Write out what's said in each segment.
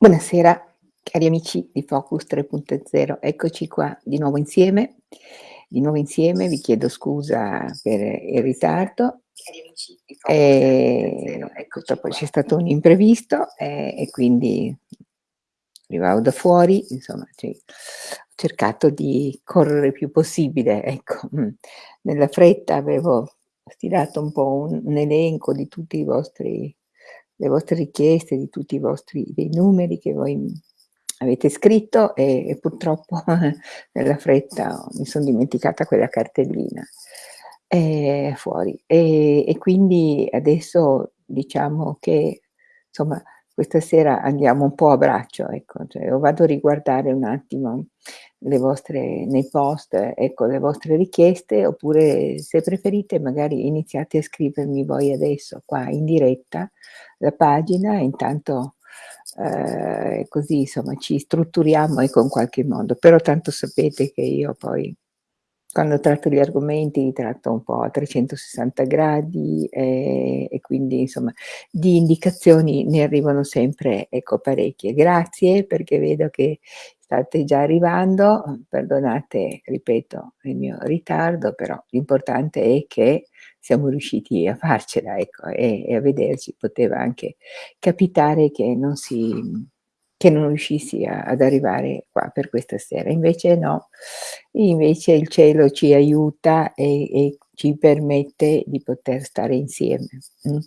Buonasera cari amici di Focus 3.0, eccoci qua di nuovo insieme. Di nuovo insieme, vi chiedo scusa per il ritardo. Ehm, purtroppo c'è stato un imprevisto, ehm, e quindi arrivavo da fuori, insomma ci ho cercato di correre il più possibile, ecco. Nella fretta avevo stilato un po' un un elenco di tutti i vostri le vostre richieste, di tutti i vostri dei numeri che voi, avete scritto e e purtroppo nella fretta mi son dimenticata quella cartellina, ehm, fuori. E e quindi adesso diciamo che, insomma, questa sera andiamo un po' a braccio, ecco, cioè vado a riguardare un attimo le vostre nei post, ecco, le vostre richieste, oppure se preferite magari iniziate a scrivermi voi adesso qua in diretta la pagina intanto, ehm, così insomma ci strutturiamo, ecco, in qualche modo. Però tanto sapete che io poi quando tratto gli argomenti li tratto un po' a 360 gradi, ehm, e quindi insomma di indicazioni ne arrivano sempre, ecco, parecchie. Grazie perché vedo che state già arrivando, perdonate, ripeto, il mio ritardo, però l'importante è che siamo riusciti a farcela, ecco, e e a vederci. Poteva anche capitare che non si che non riuscissi a ad arrivare qua per questa sera. Invece no, invece il cielo ci aiuta e e ci permette di poter stare insieme, mh.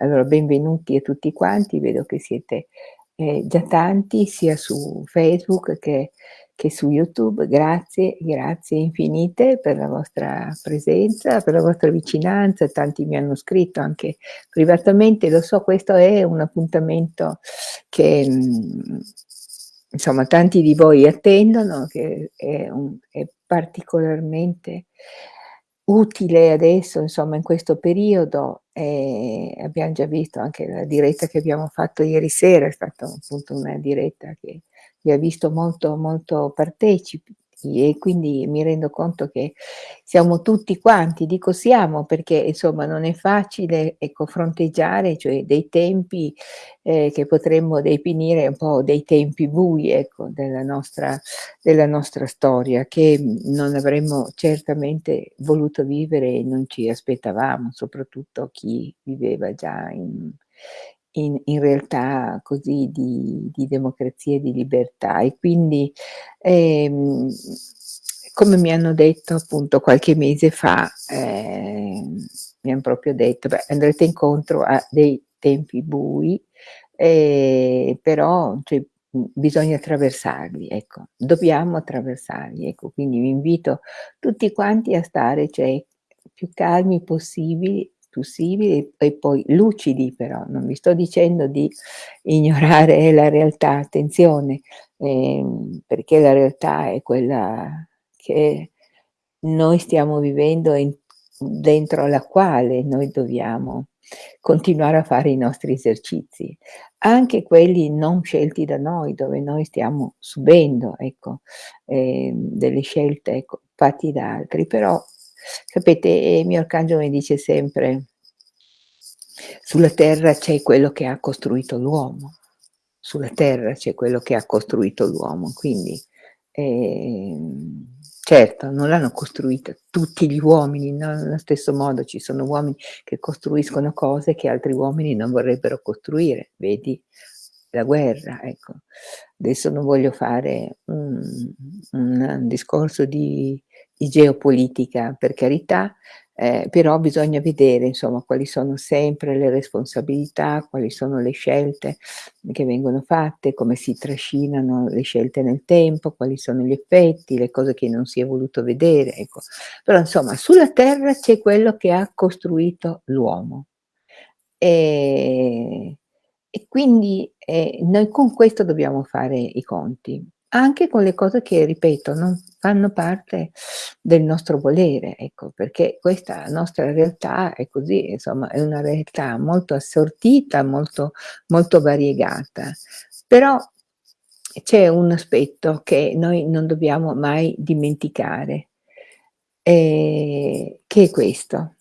Allora benvenuti a tutti quanti, vedo che siete, ehm, già tanti sia su Facebook che che su YouTube. Grazie, grazie infinite per la vostra presenza, per la vostra vicinanza. Tanti mi hanno scritto anche privatamente, lo so questo è un appuntamento che, mhmm, insomma tanti di voi attendono, che è un è particolarmente utile adesso, insomma, in questo periodo, ehm, abbiam già visto anche la diretta che abbiamo fatto ieri sera, è stata appunto una diretta che vi ha visto molto, molto partecipi e quindi mi rendo conto che siamo tutti quanti, dico siamo perché insomma non è facile, ecco, fronteggiare, cioè dei tempi, ehm, che potremmo definire un po' dei tempi bui, ecco, della nostra della nostra storia, che, non avremmo certamente voluto vivere e non ci aspettavamo, soprattutto chi viveva già in in in realtà così di di democrazia e di libertà. E quindi, ehm, come mi hanno detto appunto qualche mese fa, ehm, mi han proprio detto: "Beh, andrete incontro a dei tempi bui, ehm, però cioè, bisogna attraversarli, ecco. Dobbiamo attraversarli, ecco. Quindi vi invito tutti quanti a stare, cioè, più calmi possibili possibili e poi lucidi però, non vi sto dicendo di ignorare la realtà, attenzione, ehm, perché la realtà è quella che noi stiamo vivendo in dentro la quale noi dobbiamo continuare a fare i nostri esercizi, anche quelli non scelti da noi, dove noi stiamo subendo, ecco, ehm, delle scelte, ecco, fatti da altri. Però sapete, il mio arcangelo mi dice sempre sulla terra c'è quello che ha costruito l'uomo, sulla terra c'è quello che ha costruito l'uomo, quindi, ehm, certo non l'hanno costruita tutti gli uomini, no, nello stesso modo ci sono uomini che costruiscono cose che altri uomini non vorrebbero costruire, vedi la guerra, ecco. Adesso non voglio fare un un discorso di di geopolitica, per carità, ehm, però bisogna vedere insomma quali sono sempre le responsabilità, quali sono le scelte che vengono fatte, come si trascinano le scelte nel tempo, quali sono gli effetti, le cose che non si è voluto vedere, ecco. Però insomma sulla terra c'è quello che ha costruito l'uomo. Ehm, e quindi, ehm, noi con questo dobbiamo fare i conti, anche con le cose che, ripeto, non fanno parte del nostro volere, ecco, perché questa nostra realtà è così, insomma, è una realtà molto assortita, molto molto variegata. Però c'è un aspetto che noi non dobbiamo mai dimenticare, ehm, che è questo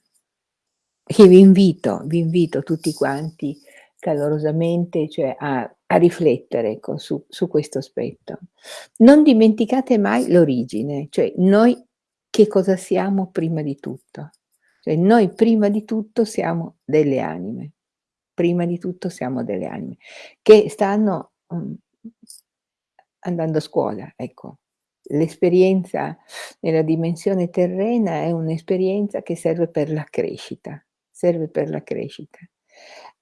che vi invito vi invito tutti quanti calorosamente, cioè a a riflettere, ecco, su su questo aspetto. Non dimenticate mai l'origine, cioè noi che cosa siamo prima di tutto. Cioè noi prima di tutto siamo delle anime, prima di tutto siamo delle anime che stanno, mhmm, andando a scuola, ecco. L'esperienza nella dimensione terrena è un'esperienza che serve per la crescita, serve per la crescita.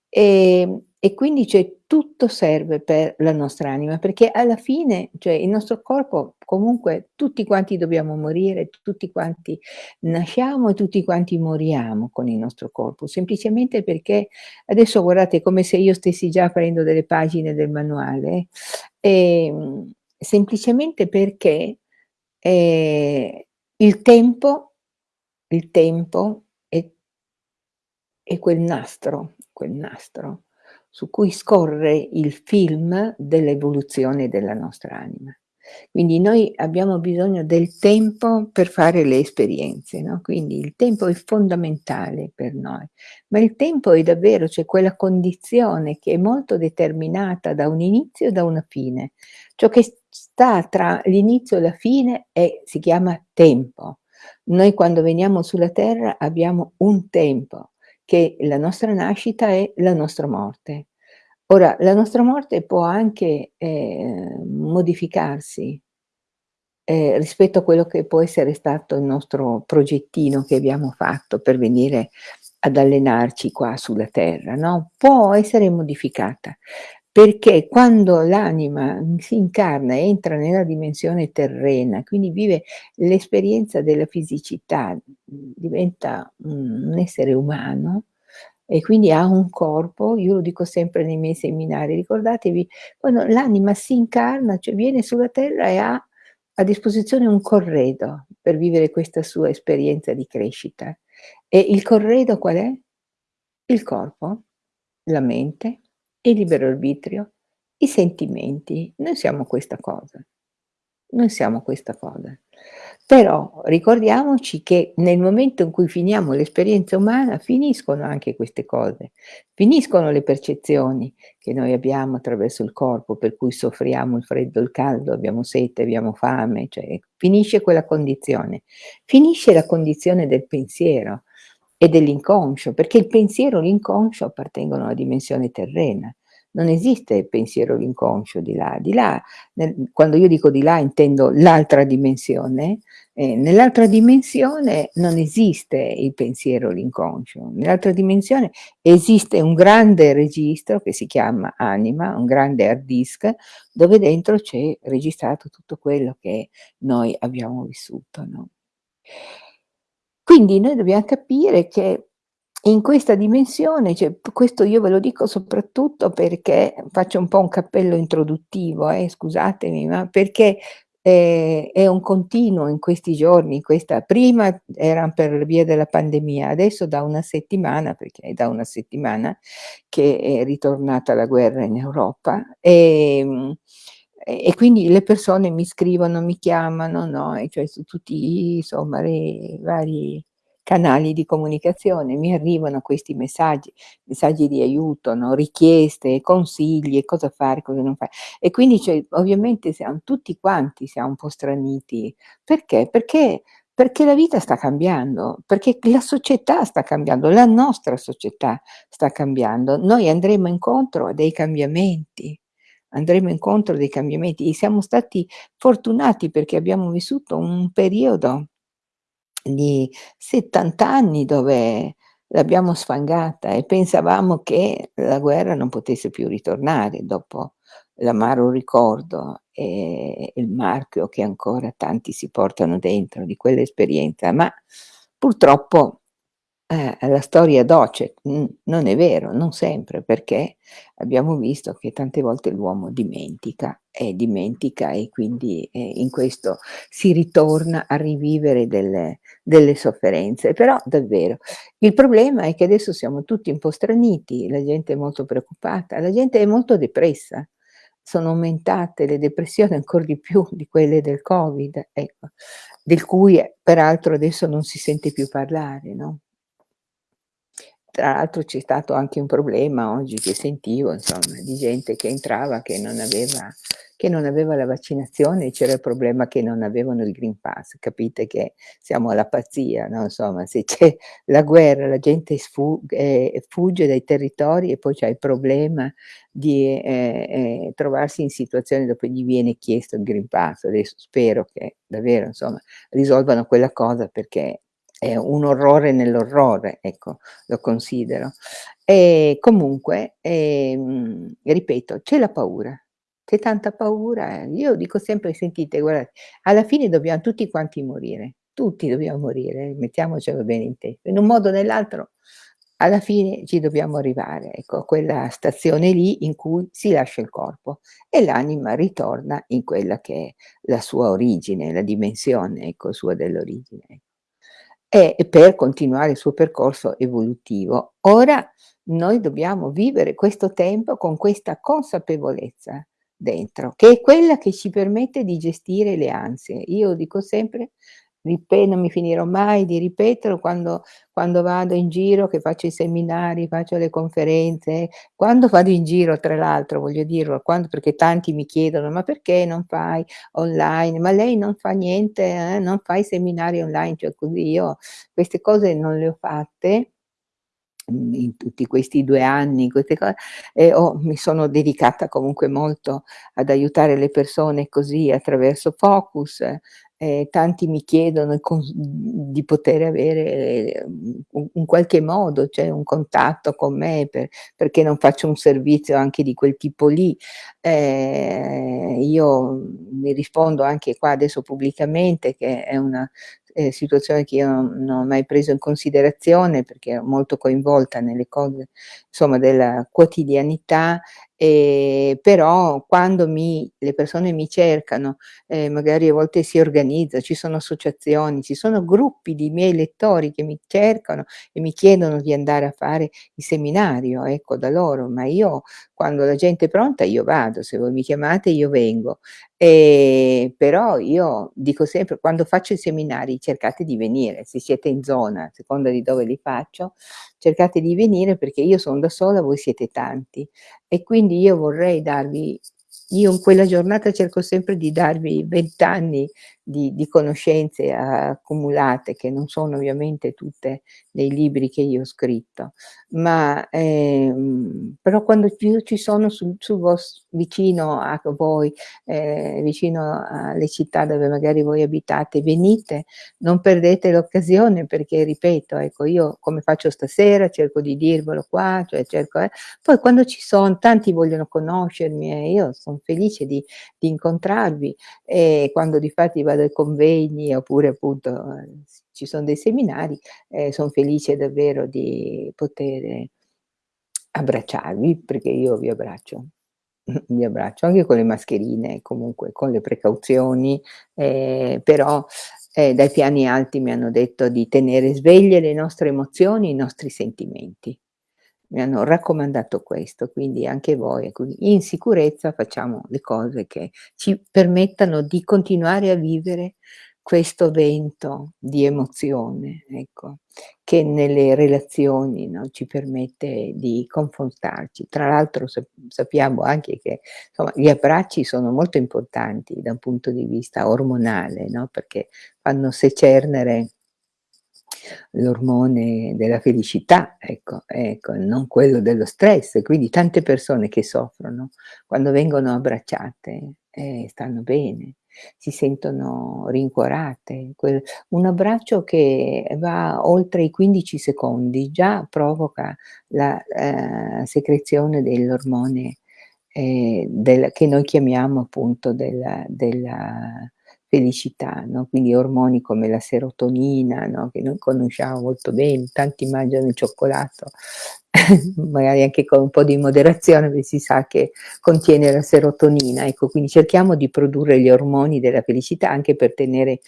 Ehm, e quindi cioè tutto serve per la nostra anima, perché alla fine, cioè il nostro corpo comunque tutti quanti dobbiamo morire, tutti quanti nasciamo e tutti quanti moriamo con il nostro corpo, semplicemente perché adesso guardate come se io stessi già aprendo delle pagine del manuale, ehm, semplicemente perché, ehm, il tempo il tempo è è quel nastro quel nastro su cui scorre il film dell'evoluzione della nostra anima. Quindi noi abbiamo bisogno del tempo per fare le esperienze, no, quindi il tempo è fondamentale per noi, ma il tempo è davvero cioè quella condizione che è molto determinata da un inizio e da una fine. Ciò che sta tra l'inizio e la fine è si chiama tempo. Noi quando veniamo sulla terra abbiamo un tempo, che la nostra nascita e la nostra morte. Ora, la nostra morte può anche, ehm, modificarsi ehm, rispetto a quello che può essere stato il nostro progettino che abbiamo fatto per venire ad allenarci qua sulla terra, no, può essere modificata, perché quando l'anima si incarna, entra nella dimensione terrena, quindi vive l'esperienza della fisicità, diventa un essere umano e quindi ha un corpo, io lo dico sempre nei miei seminari, ricordatevi quando l'anima si incarna, cioè viene sulla terra e ha a disposizione un corredo per vivere questa sua esperienza di crescita. E il corredo qual è? Il corpo, la mente, il libero arbitrio, i sentimenti. Noi siamo questa cosa. Noi siamo questa cosa. Però ricordiamoci che nel momento in cui finiamo l'esperienza umana finiscono anche queste cose, finiscono le percezioni che noi abbiamo attraverso il corpo, per cui soffriamo il freddo, il caldo, abbiamo sete, abbiamo fame, cioè finisce quella condizione. Finisce la condizione del pensiero e dell'inconscio, perché il pensiero e l'inconscio appartengono alla dimensione terrena. Non esiste il pensiero l'inconscio di là. Di là, nel quando io dico di là intendo l'altra dimensione, ehm, nell'altra dimensione non esiste il pensiero l'inconscio. Nell'altra dimensione esiste un grande registro che si chiama anima, un grande hard disk, dove dentro c'è registrato tutto quello che noi abbiamo vissuto, no? Quindi noi dobbiam capire che in questa dimensione, cioè questo io ve lo dico soprattutto perché faccio un po' un cappello introduttivo eh, scusatemi, ma perché, ehm, è un continuo in questi giorni, questa prima era per via della pandemia, adesso da una settimana, perché è da una settimana che è ritornata la guerra in Europa, ehm, e quindi le persone mi scrivono, mi chiamano, no, e cioè su tutti insomma i vari canali di comunicazione, mi arrivano questi messaggi, messaggi di aiuto, no, richieste, consigli, cosa fare, cosa non fare. E quindi cioè ovviamente siam tutti quanti siamo un po' straniti. Perché? Perché perché la vita sta cambiando, perché la società sta cambiando, la nostra società sta cambiando. Noi andremo incontro a dei cambiamenti, andremo incontro a dei cambiamenti e siamo stati fortunati perché abbiamo vissuto un periodo di 70 anni dove l'abbiamo sfangata e pensavamo che la guerra non potesse più ritornare dopo l'amaro ricordo e il marchio che ancora tanti si portano dentro di quell'esperienza, ma purtroppo, eh, la storia docet, non è vero, non sempre, perché abbiamo visto che tante volte l'uomo dimentica e dimentica e quindi, ehm, in questo si ritorna a rivivere delle delle sofferenze. Però davvero, il problema è che adesso siamo tutti un po' straniti, la gente è molto preoccupata, la gente è molto depressa. Sono aumentate le depressioni ancor di più di quelle del Covid, ecco, del cui peraltro adesso non si sente più parlare, no? Tra l'altro c'è stato anche un problema oggi che sentivo insomma, di gente che entrava che non aveva che non aveva la vaccinazione, c'era il problema che non avevano il Green Pass. Capite che siamo alla pazzia, no, insomma, se c'è la guerra, la gente ehm, fugge dai territori e poi c'è il problema di, ehm, ehm, trovarsi in situazioni dopo gli viene chiesto il Green Pass. Adesso spero che davvero, insomma, risolvano quella cosa perché è un orrore nell'orrore, ecco, lo considero. E comunque, ehm, ripeto, c'è la paura. C'è tanta paura. Io dico sempre: "Sentite guardate, alla fine dobbiam tutti quanti morire, tutti dobbiamo morire, mettiamocelo bene in testa. In un modo o nell'altro alla fine ci dobbiamo arrivare, ecco, a quella stazione lì in cui si lascia il corpo e l'anima ritorna in quella che è la sua origine, la dimensione, ecco, sua dell'origine. E per continuare il suo percorso evolutivo. Ora noi dobbiamo vivere questo tempo con questa consapevolezza dentro, che è quella che ci permette di gestire le ansie. Io dico sempre, ripe non mi finirò mai di ripeterlo quando quando vado in giro, che faccio i seminari, faccio le conferenze, quando vado in giro tra l'altro voglio dirlo, quando perché tanti mi chiedono: "Ma perché non fai online? Ma lei non fa niente, eh, non fa i seminari online?" Cioè così io queste cose non le ho fatte in tutti questi 2 anni, queste co e ho mi sono dedicata comunque molto ad aiutare le persone così attraverso Focus, e tanti mi chiedono di poter avere, un un qualche modo, cioè un contatto con me per perché non faccio un servizio anche di quel tipo lì. Ehm, io mi rispondo anche qua adesso pubblicamente che è una, ehm, situazione che io non non ho mai preso in considerazione perché ero molto coinvolta nelle cose, insomma, della quotidianità, ehm, però quando mi le persone mi cercano, ehm, magari a volte si organizza, ci sono associazioni, ci sono gruppi di miei lettori che mi cercano e mi chiedono di andare a fare il seminario, ecco, da loro, ma io quando la gente è pronta io vado, se voi mi chiamate io vengo. Ehm, però io dico sempre: "Quando faccio i seminari cercate di venire, se siete in zona, a seconda di dove li faccio, cercate di venire perché io son da sola, voi siete tanti. E quindi io vorrei darvi io in quella giornata cerco sempre di darvi 20 anni di di conoscenze accumulate, che non sono ovviamente tutte nei libri che io ho scritto, ma, ehm, però quando più ci sono sul sul vos vicino a voi, ehm, vicino alle città dove magari voi abitate, venite, non perdete l'occasione perché ripeto, ecco, io come faccio stasera? Cerco di dirvelo qua, cioè cerco eh, poi quando ci son tanti vogliono conoscermi e io son felice di di incontrarvi e quando difatti vado ai convegni oppure appunto, ci son dei seminari, ehm, son felice davvero di poter abbracciarvi, perché io vi abbraccio. Vi abbraccio anche con le mascherine, comunque con le precauzioni, ehm, però, ehm, dai piani alti mi hanno detto di tenere sveglie le nostre emozioni, i nostri sentimenti. Mi hanno raccomandato questo, quindi anche voi, ecco, in sicurezza facciamo le cose che ci permettano di continuare a vivere questo vento di emozione, ecco, che nelle relazioni, no, ci permette di confrontarci. Tra l'altro sap sappiamo anche che, insomma, gli abbracci sono molto importanti da un punto di vista ormonale, no, perché fanno secernere l'ormone della felicità, ecco, ecco, non quello dello stress. Quindi tante persone che soffrono, quando vengono abbracciate, eh, stanno bene, si sentono rincuorate. Un abbraccio che va oltre i 15 secondi già provoca la, ehm, secrezione dell'ormone, ehm, del che noi chiamiamo appunto della della felicità, no, quindi ormoni come la serotonina, no, che noi conosciamo molto bene, tanti mangiano il cioccolato, magari anche con un po' di moderazione, perché si sa che contiene la serotonina, ecco, quindi cerchiamo di produrre gli ormoni della felicità anche per tenere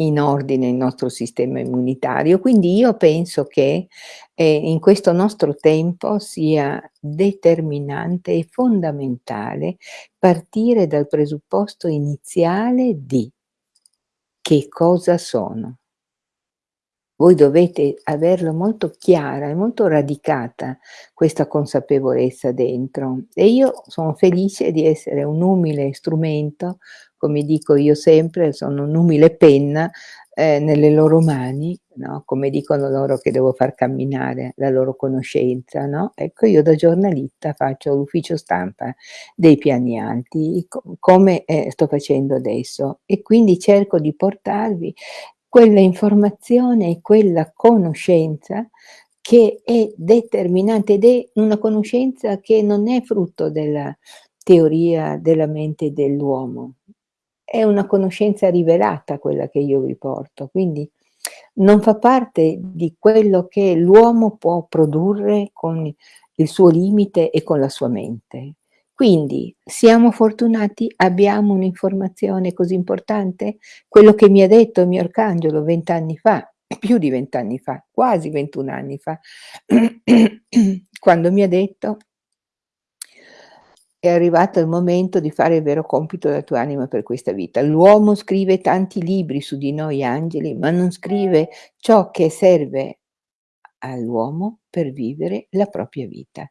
in ordine il nostro sistema immunitario. Quindi io penso che, ehm, in questo nostro tempo sia determinante e fondamentale partire dal presupposto iniziale di: che cosa sono? Voi dovete averlo molto chiara e molto radicata questa consapevolezza dentro e io sono felice di essere un umile strumento, come dico io sempre, sono un'umile penna, ehm, nelle loro mani, no, come dicono loro che devo far camminare la loro conoscenza, no, ecco io da giornalista faccio l'ufficio stampa dei piani alti, co come, ehm, sto facendo adesso e quindi cerco di portarvi quella informazione e quella conoscenza che è determinante ed è una conoscenza che non è frutto della teoria della mente dell'uomo. È una conoscenza rivelata quella che io vi porto, quindi non fa parte di quello che l'uomo può produrre con il suo limite e con la sua mente. Quindi siamo fortunati, abbiamo un'informazione così importante? Quello che mi ha detto il mio arcangelo 20 anni fa, più di 20 anni fa, quasi 21 anni fa, quando mi ha detto è arrivato il momento di fare il vero compito della tua anima per questa vita. L'uomo scrive tanti libri su di noi angeli, ma non scrive ciò che serve all'uomo per vivere la propria vita.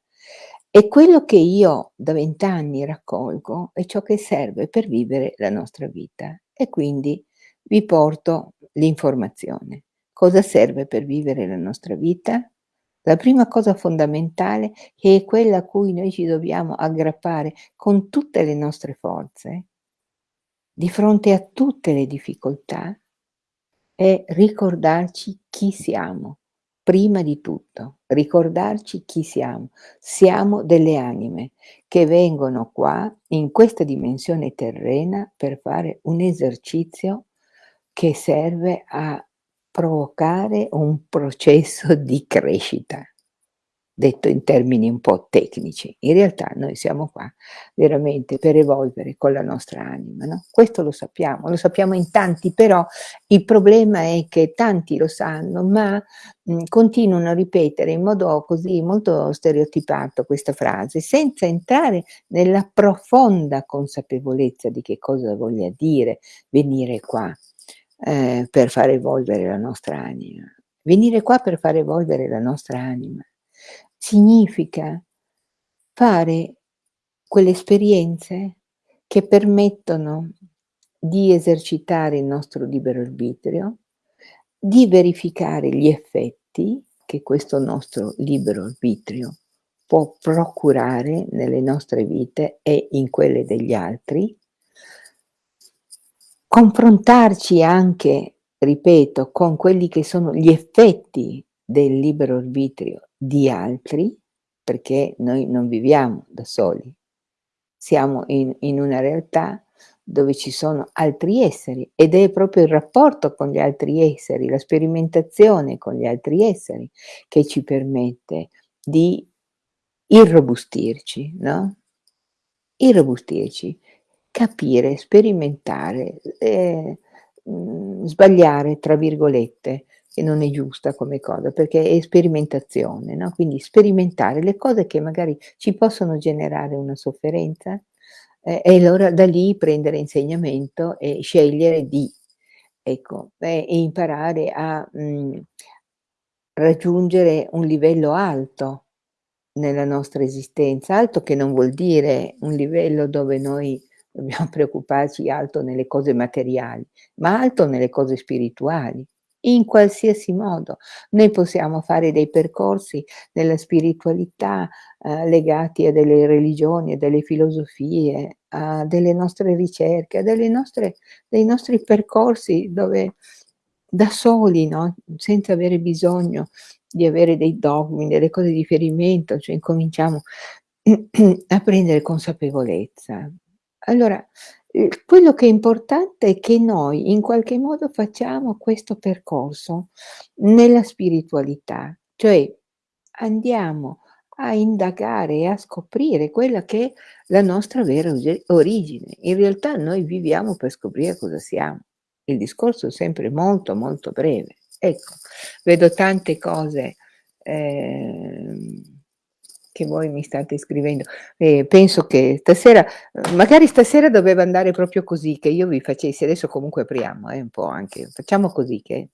E quello che io da 20 anni raccolgo è ciò che serve per vivere la nostra vita e quindi vi porto l'informazione. Cosa serve per vivere la nostra vita? La prima cosa fondamentale, che è quella a cui noi ci dobbiamo aggrappare con tutte le nostre forze, di fronte a tutte le difficoltà, è ricordarci chi siamo. Prima di tutto, ricordarci chi siamo. Siamo delle anime che vengono qua, in questa dimensione terrena, per fare un esercizio che serve a provocare un processo di crescita detto in termini un po' tecnici. In realtà noi siamo qua veramente per evolvere con la nostra anima, no? Questo lo sappiamo, lo sappiamo in tanti, però il problema è che tanti lo sanno, ma mh, continuano a ripetere in modo così molto stereotipato questa frase, senza entrare nella profonda consapevolezza di che cosa voglia dire venire qua eh, per far evolvere la nostra anima. Venire qua per far evolvere la nostra anima significa fare quelle esperienze che permettono di esercitare il nostro libero arbitrio, di verificare gli effetti che questo nostro libero arbitrio può procurare nelle nostre vite e in quelle degli altri, confrontarci anche, ripeto, con quelli che sono gli effetti del libero arbitrio di altri, perché noi non viviamo da soli, siamo in, in una realtà dove ci sono altri esseri ed è proprio il rapporto con gli altri esseri, la sperimentazione con gli altri esseri che ci permette di irrobustirci, no? Irrobustirci, capire, sperimentare, eh, sbagliare, tra virgolette, che non è giusta come cosa, perché è sperimentazione, no? Quindi sperimentare le cose che magari ci possono generare una sofferenza eh, e allora da lì prendere insegnamento e scegliere di, ecco, eh, e imparare a mh, mhmm, raggiungere un livello alto nella nostra esistenza, alto che non vuol dire un livello dove noi dobbiamo preoccuparci alto nelle cose materiali, ma alto nelle cose spirituali in qualsiasi modo. Noi possiamo fare dei percorsi nella spiritualità eh, legati a delle religioni, a delle filosofie, a delle nostre ricerche, a delle nostre, dei nostri percorsi dove da soli, no? senza avere bisogno di avere dei dogmi, delle cose di riferimento, cioè incominciamo a prendere consapevolezza. Allora, Ehm, quello che è importante è che noi in qualche modo facciamo questo percorso nella spiritualità, cioè andiamo a indagare e a scoprire quella che è la nostra vera origine. In realtà noi viviamo per scoprire cosa siamo. Il discorso è sempre molto molto breve. Ecco, vedo tante cose eh, che voi mi state scrivendo. Eh, penso che stasera, magari stasera doveva andare proprio così, che io vi facessi, adesso comunque apriamo eh, un po' anche, facciamo così che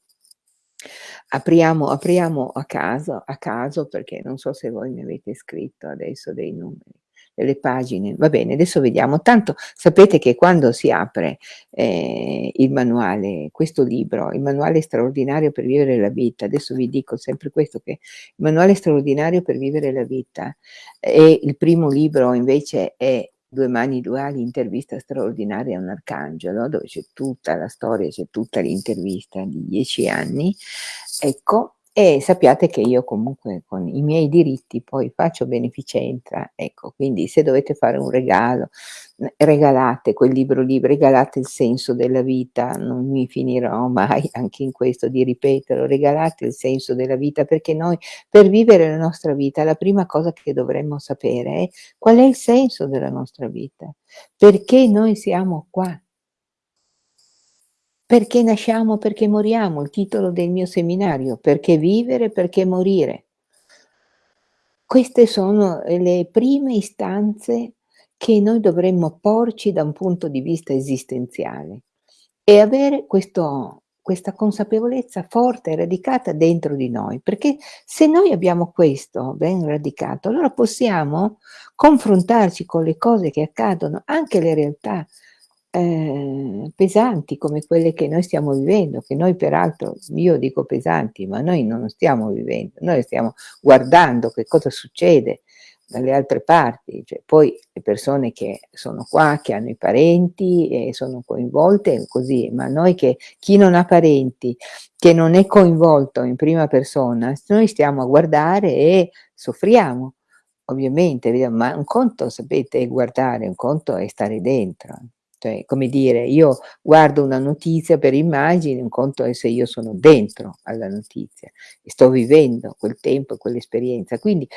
Apriamo apriamo a caso a caso, perché non so se voi mi avete scritto adesso dei numeri, delle pagine. Va bene, adesso vediamo. Tanto sapete che quando si apre, ehm, il manuale questo libro, il manuale straordinario per vivere la vita, adesso vi dico sempre questo, che il manuale straordinario per vivere la vita e il primo libro invece è Due mani duali, intervista straordinaria a un arcangelo, dove c'è tutta la storia, c'è tutta l'intervista di 10 anni, ecco, e sappiate che io comunque con i miei diritti poi faccio beneficenza, ecco, quindi se dovete fare un regalo, regalate quel libro lì, regalate il senso della vita, non mi finirò mai anche in questo di ripeterlo, regalate il senso della vita, perché noi per vivere la nostra vita la prima cosa che dovremmo sapere è qual è il senso della nostra vita, perché noi siamo qua. Perché nasciamo, perché moriamo, il titolo del mio seminario, perché vivere, perché morire. Queste sono, ehm, le prime istanze che noi dovremmo porci da un punto di vista esistenziale e avere questo questa consapevolezza forte e radicata dentro di noi, perché se noi abbiamo questo ben radicato, allora possiamo confrontarci con le cose che accadono, anche le realtà ehm, pesanti come quelle che noi stiamo vivendo, che noi peraltro io dico pesanti, ma noi non stiamo vivendo, noi stiamo guardando che cosa succede dalle altre parti, cioè poi le persone che sono qua, che hanno i parenti e sono coinvolte così, ma noi che chi non ha parenti, che non è coinvolto in prima persona, noi stiamo a guardare e soffriamo, ovviamente, ma un conto sapete è guardare, un conto è stare dentro. Cioè, come dire, io guardo una notizia per immagini, un conto è se io sono dentro alla notizia e sto vivendo quel tempo quell'esperienza. Quindi,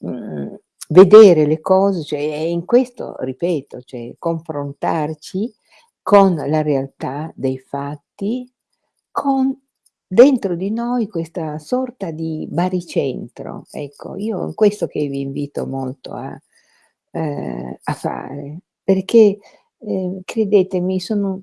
mhmm, vedere le cose, cioè e in questo ripeto, cioè confrontarci con la realtà dei fatti, con dentro di noi questa sorta di baricentro. Ecco, io questo che vi invito molto a ehm, a fare, perché Ehm, credetemi sono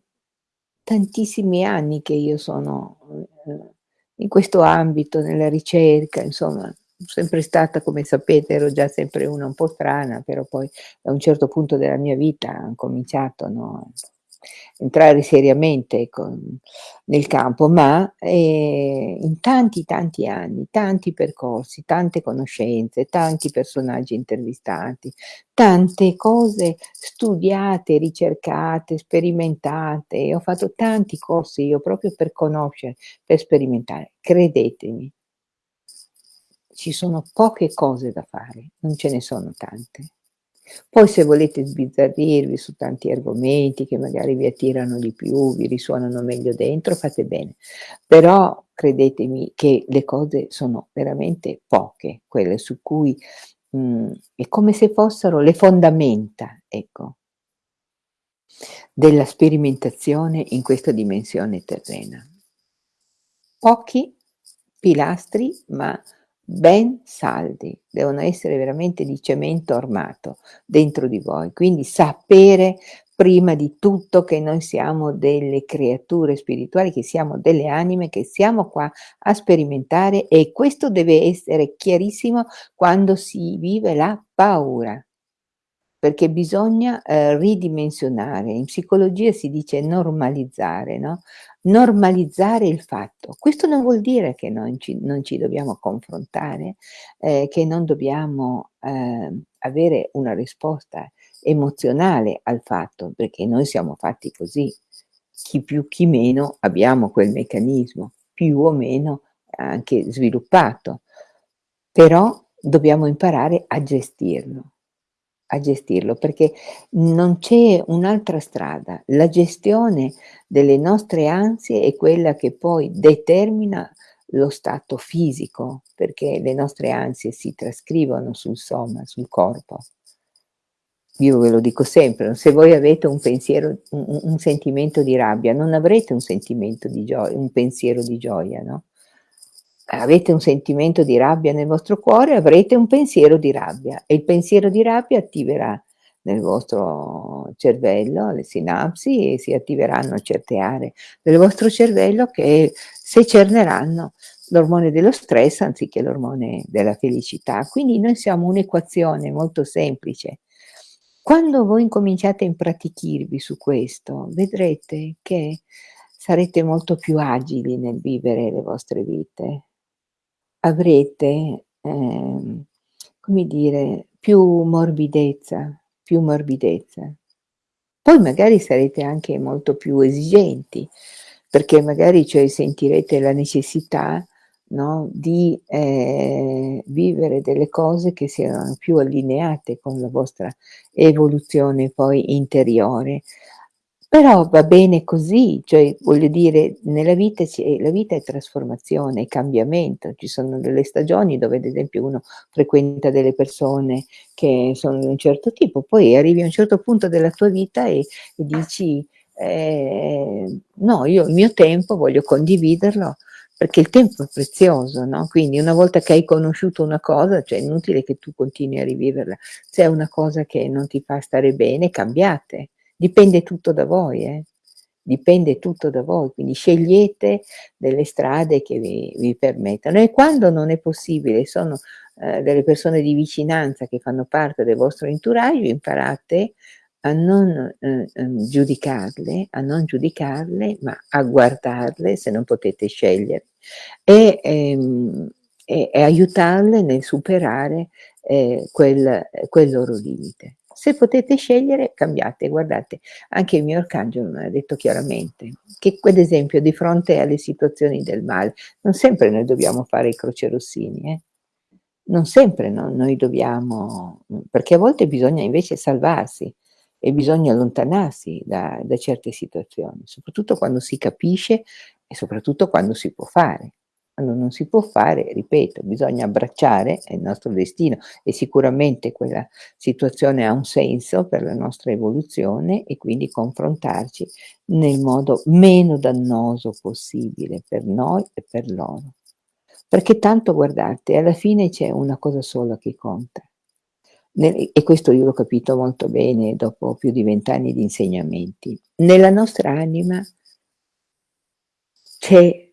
tantissimi anni che io sono, uhm, in questo ambito, nella ricerca, insomma, sempre stata, come sapete, ero già sempre una un po' strana, però poi a un certo punto della mia vita han cominciato, no, entrare seriamente ecco, nel campo, ma, ehm, in tanti, tanti anni, tanti percorsi, tante conoscenze, tanti personaggi intervistati, tante cose studiate, ricercate, sperimentate. Ho fatto tanti corsi io proprio per conoscere, per sperimentare. Credetemi, ci sono poche cose da fare, non ce ne sono tante. Poi se volete sbizzarrirvi su tanti argomenti che magari vi attirano di più, vi risuonano meglio dentro, fate bene. Però credetemi che le cose sono veramente poche, quelle su cui mhmm, è come se fossero le fondamenta, ecco, della sperimentazione in questa dimensione terrena. Pochi pilastri, ma ben saldi, devono essere veramente di cemento armato dentro di voi, quindi sapere prima di tutto che noi siamo delle creature spirituali, che siamo delle anime, che siamo qua a sperimentare e questo deve essere chiarissimo quando si vive la paura perché bisogna, ehm, ridimensionare. In psicologia si dice normalizzare, no, normalizzare il fatto. Questo non vuol dire che non ci non ci dobbiamo confrontare, ehm, che non dobbiamo, ehm, avere una risposta emozionale al fatto, perché noi siamo fatti così. Chi più chi meno abbiamo quel meccanismo, più o meno anche sviluppato, però dobbiamo imparare a gestirlo a gestirlo, perché non c'è un'altra strada. La gestione delle nostre ansie è quella che poi determina lo stato fisico, perché le nostre ansie si trascrivono sul soma, sul corpo. Io ve lo dico sempre, se voi avete un pensiero, un, un sentimento di rabbia, non avrete un sentimento di gioia, un pensiero di gioia, no? Avete un sentimento di rabbia nel vostro cuore, avrete un pensiero di rabbia e il pensiero di rabbia attiverà nel vostro cervello, le sinapsi, e si attiveranno certe aree del vostro cervello che secerneranno l'ormone dello stress anziché l'ormone della felicità. Quindi noi siamo un'equazione molto semplice. Quando voi incominciate a impratichirvi su questo, vedrete che sarete molto più agili nel vivere le vostre vite. Avrete, ehm, come dire, più morbidezza, più morbidezza. Poi magari sarete anche molto più esigenti, perché magari cioè sentirete la necessità no, di eh, vivere delle cose che siano più allineate con la vostra evoluzione poi interiore. Però va bene così, cioè voglio dire, nella vita la vita è trasformazione, è cambiamento, ci sono delle stagioni dove ad esempio uno frequenta delle persone che sono di un certo tipo, poi arrivi a un certo punto della tua vita e, e dici eh, no, io il mio tempo voglio condividerlo perché il tempo è prezioso, no? Quindi una volta che hai conosciuto una cosa, cioè è inutile che tu continui a riviverla. Se è una cosa che non ti fa stare bene, cambiate. Dipende tutto da voi, eh? Dipende tutto da voi, quindi scegliete delle strade che vi, vi permettano. E quando non è possibile, sono eh, delle persone di vicinanza che fanno parte del vostro entourage, imparate a non eh, ehm, giudicarle, a non giudicarle, ma a guardarle se non potete scegliere e, ehm, e, e aiutarle nel superare eh, quel, quel loro limite. Se potete scegliere, cambiate. Guardate, anche il mio arcangelo mi ha detto chiaramente che, ad esempio, di fronte alle situazioni del male, non sempre noi dobbiamo fare i crocerossini, eh? non sempre no, noi dobbiamo, perché a volte bisogna invece salvarsi, e bisogna allontanarsi da, da certe situazioni, soprattutto quando si capisce e soprattutto quando si può fare. Quando non si può fare, ripeto, bisogna abbracciare il nostro destino e sicuramente quella situazione ha un senso per la nostra evoluzione e quindi confrontarci nel modo meno dannoso possibile per noi e per loro. Perché tanto guardate, alla fine c'è una cosa sola che conta, e questo io l'ho capito molto bene dopo più di vent'anni di insegnamenti. Nella nostra anima c'è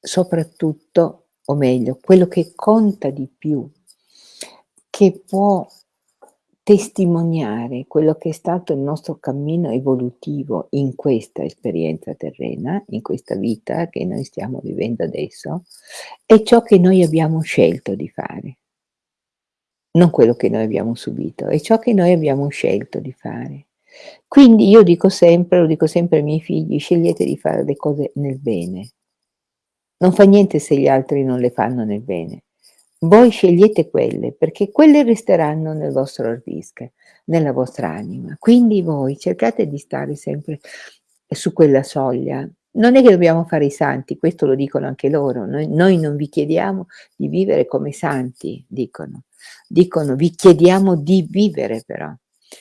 soprattutto, o meglio, quello che conta di più, che può testimoniare quello che è stato il nostro cammino evolutivo in questa esperienza terrena, in questa vita che noi stiamo vivendo adesso, è ciò che noi abbiamo scelto di fare non quello che noi abbiamo subito, è ciò che noi abbiamo scelto di fare. Quindi io dico sempre, lo dico sempre ai miei figli, scegliete di fare le cose nel bene. Non fa niente se gli altri non le fanno nel bene. Voi scegliete quelle, perché quelle resteranno nel vostro hard nella vostra anima. Quindi voi cercate di stare sempre su quella soglia, non è che dobbiamo fare i santi, questo lo dicono anche loro, noi, noi non vi chiediamo di vivere come santi, dicono. Dicono vi chiediamo di vivere però,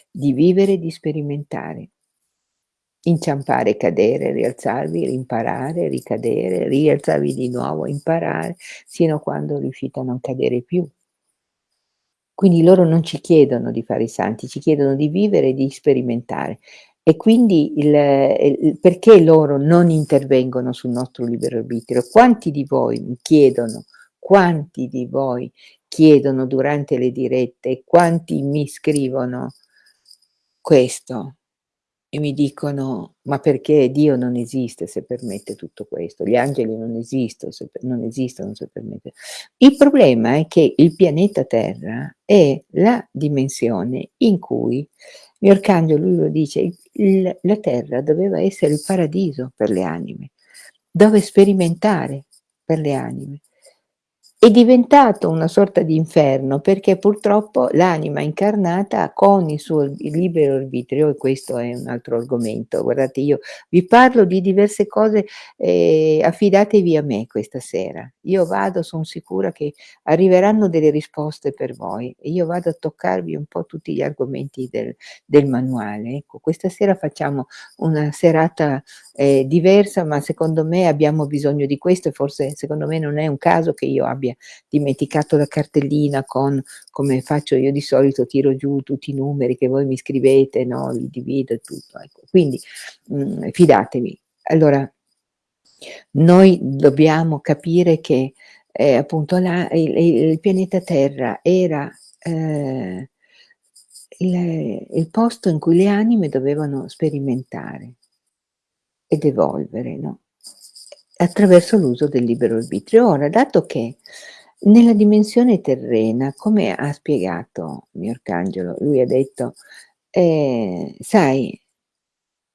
di vivere e di sperimentare. Inciampare, cadere, rialzarvi, imparare, ricadere, rialzarvi di nuovo, imparare, sino a quando riuscite a non cadere più. Quindi loro non ci chiedono di fare i santi, ci chiedono di vivere e di sperimentare. E quindi il, il, perché loro non intervengono sul nostro libero arbitrio? Quanti di voi mi chiedono, quanti di voi chiedono durante le dirette, quanti mi scrivono questo e mi dicono ma perché Dio non esiste se permette tutto questo, gli angeli non esistono se, non esistono se permette. Il problema è che il pianeta Terra è la dimensione in cui mio arcangelo lui lo dice, il, la terra doveva essere il paradiso per le anime, dove sperimentare per le anime è diventato una sorta di inferno perché purtroppo l'anima incarnata con il suo libero arbitrio, e questo è un altro argomento, guardate io vi parlo di diverse cose, eh, affidatevi a me questa sera, io vado, sono sicura che arriveranno delle risposte per voi io vado a toccarvi un po' tutti gli argomenti del, del manuale, ecco questa sera facciamo una serata è diversa, ma secondo me abbiamo bisogno di questo e forse secondo me non è un caso che io abbia dimenticato la cartellina con come faccio io di solito, tiro giù tutti i numeri che voi mi scrivete, no, li divido e tutto, ecco. Quindi, mhmm, fidatevi. Allora, noi dobbiamo capire che, ehm, appunto la il il pianeta Terra era, ehm, il il posto in cui le anime dovevano sperimentare ed evolvere, no, attraverso l'uso del libero arbitrio. Ora, dato che nella dimensione terrena, come ha spiegato mio arcangelo, lui ha detto, ehm, sai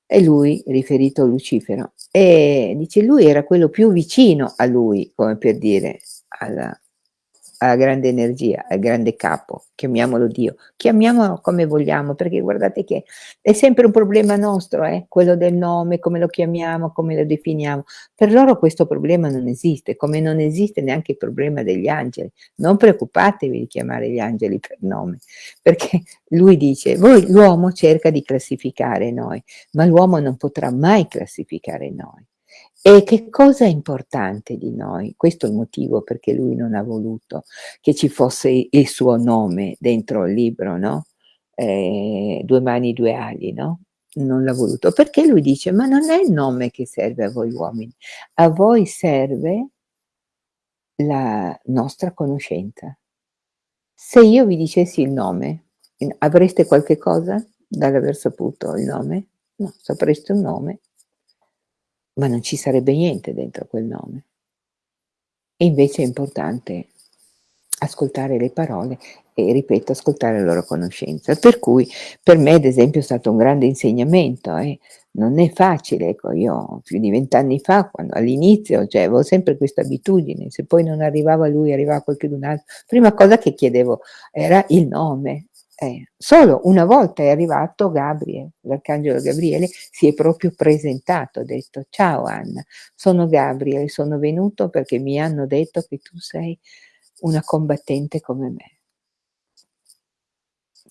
e lui, riferito a Lucifero, ehm, dice lui era quello più vicino a lui, come per dire, alla alla grande energia, al grande capo, chiamiamolo Dio, chiamiamolo come vogliamo, perché guardate che è sempre un problema nostro, eh, quello del nome, come lo chiamiamo, come lo definiamo. Per loro questo problema non esiste, come non esiste neanche il problema degli angeli. Non preoccupatevi di chiamare gli angeli per nome, perché lui dice, voi l'uomo cerca di classificare noi, ma l'uomo non potrà mai classificare noi. E che cosa è importante di noi? Questo è il motivo perché lui non ha voluto che ci fosse il suo nome dentro il libro, no, ehm, Due mani, due ali, no, non l'ha voluto, perché lui dice: "Ma non è il nome che serve a voi uomini, a voi serve la nostra conoscenza. Se io vi dicessi il nome, avreste qualche cosa dall'aver saputo il nome? No, sapreste un nome ma non ci sarebbe niente dentro quel nome. E invece è importante ascoltare le parole e ripeto, ascoltare la loro conoscenza. Per cui per me ad esempio è stato un grande insegnamento, eh. non è facile, ecco io più di vent'anni fa, all'inizio, cioè avevo sempre questa abitudine, se poi non arrivava lui, arrivava qualcun altro, prima cosa che chiedevo era il nome, eh, solo una volta è arrivato Gabriele, l'arcangelo Gabriele si è proprio presentato, ha detto ciao Anna, sono Gabriele, sono venuto perché mi hanno detto che tu sei una combattente come me.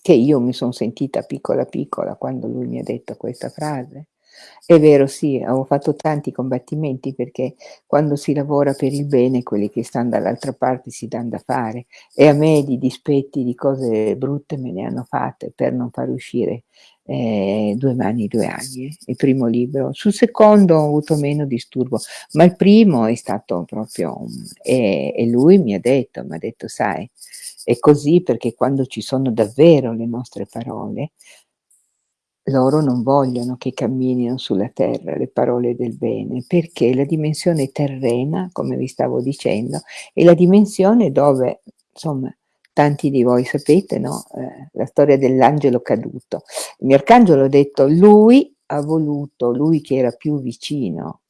Che io mi sono sentita piccola piccola quando lui mi ha detto questa frase. È vero, sì, ho fatto tanti combattimenti perché quando si lavora per il bene quelli che stanno dall'altra parte si danno da fare e a me di dispetti, di cose brutte me ne hanno fatte per non far uscire eh, Due mani, due anni, eh, il primo libro. Sul secondo ho avuto meno disturbo, ma il primo è stato proprio... E, e lui mi ha detto, mi ha detto, sai, è così perché quando ci sono davvero le nostre parole, loro non vogliono che camminino sulla terra le parole del bene, perché la dimensione terrena, come vi stavo dicendo, è la dimensione dove, insomma, tanti di voi sapete, no? Eh, la storia dell'angelo caduto. Il mio arcangelo ha detto, lui ha voluto, lui che era più vicino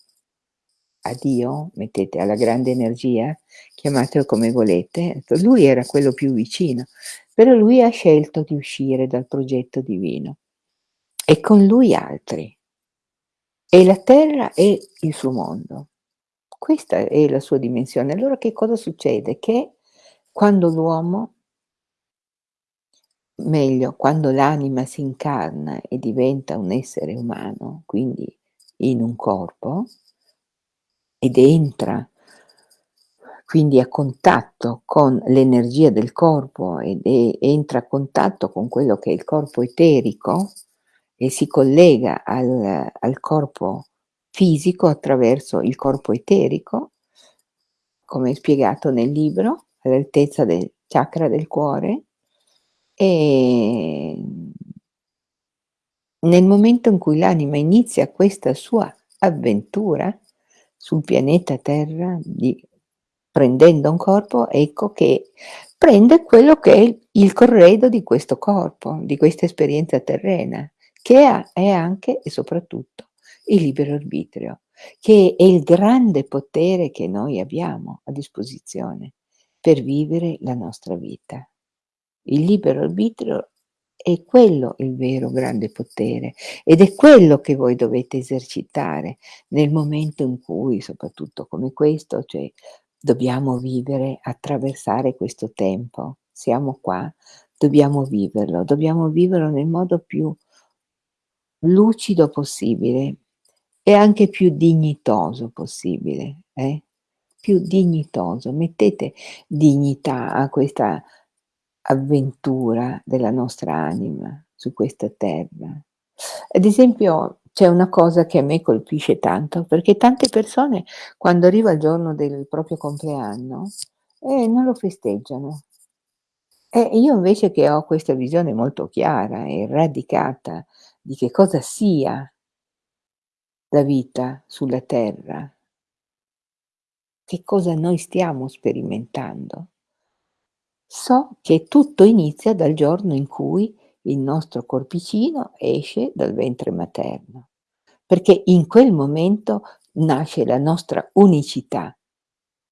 a Dio, mettete alla grande energia, chiamatelo come volete, lui era quello più vicino, però lui ha scelto di uscire dal progetto divino e con lui altri. E la terra è il suo mondo. Questa è la sua dimensione. Allora che cosa succede? Che quando l'uomo, meglio, quando l'anima si incarna e diventa un essere umano, quindi in un corpo, ed entra quindi a contatto con l'energia del corpo ed è, entra a contatto con quello che è il corpo eterico, e si collega al, al corpo fisico attraverso il corpo eterico, come spiegato nel libro, all'altezza del chakra del cuore, e nel momento in cui l'anima inizia questa sua avventura sul pianeta Terra, di, prendendo un corpo, ecco che prende quello che è il corredo di questo corpo, di questa esperienza terrena che è anche e soprattutto il libero arbitrio, che è il grande potere che noi abbiamo a disposizione per vivere la nostra vita. Il libero arbitrio è quello il vero grande potere ed è quello che voi dovete esercitare nel momento in cui, soprattutto come questo, cioè dobbiamo vivere, attraversare questo tempo. Siamo qua, dobbiamo viverlo, dobbiamo viverlo nel modo più lucido possibile e anche più dignitoso possibile, eh, più dignitoso. Mettete dignità a questa avventura della nostra anima su questa terra. Ad esempio, c'è una cosa che a me colpisce tanto, perché tante persone quando arriva il giorno del proprio compleanno, eh, non lo festeggiano. E io invece che ho questa visione molto chiara e radicata di che cosa sia la vita sulla terra, che cosa noi stiamo sperimentando, so che tutto inizia dal giorno in cui il nostro corpicino esce dal ventre materno, perché in quel momento nasce la nostra unicità.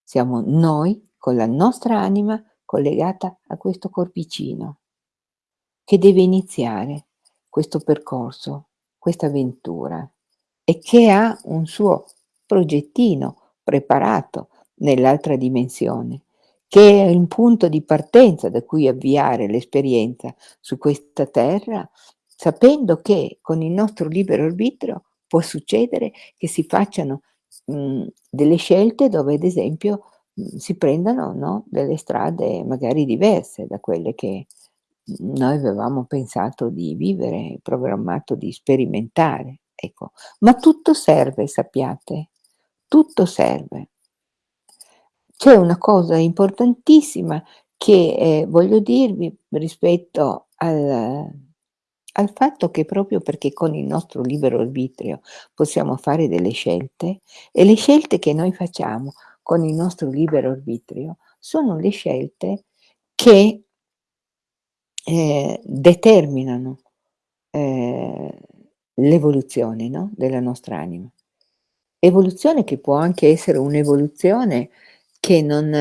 Siamo noi con la nostra anima collegata a questo corpicino che deve iniziare questo percorso, questa avventura e che ha un suo progettino preparato nell'altra dimensione che è il punto di partenza da cui avviare l'esperienza su questa terra, sapendo che con il nostro libero arbitrio può succedere che si facciano mh, delle scelte dove ad esempio mh, si prendano no, delle strade magari diverse da quelle che noi avevamo pensato di vivere, programmato di sperimentare. Ecco. Ma tutto serve, sappiate, tutto serve. C'è una cosa importantissima che, ehm, voglio dirvi rispetto al al fatto che proprio perché con il nostro libero arbitrio possiamo fare delle scelte e le scelte che noi facciamo con il nostro libero arbitrio sono le scelte che, ehm, determinano, ehm, l'evoluzione, no, della nostra anima. Evoluzione che può anche essere un'evoluzione che non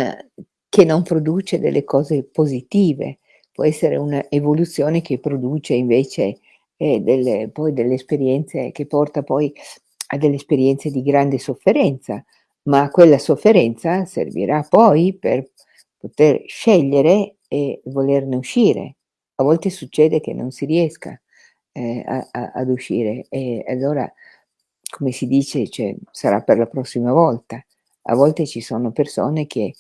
che non produce delle cose positive, può essere un'evoluzione che produce invece, ehm, delle poi delle esperienze che porta poi a delle esperienze di grande sofferenza, ma quella sofferenza servirà poi per poter scegliere e volerne uscire. A volte succede che non si riesca, ehm, a a ad uscire e allora, come si dice, cioè sarà per la prossima volta. A volte ci sono persone che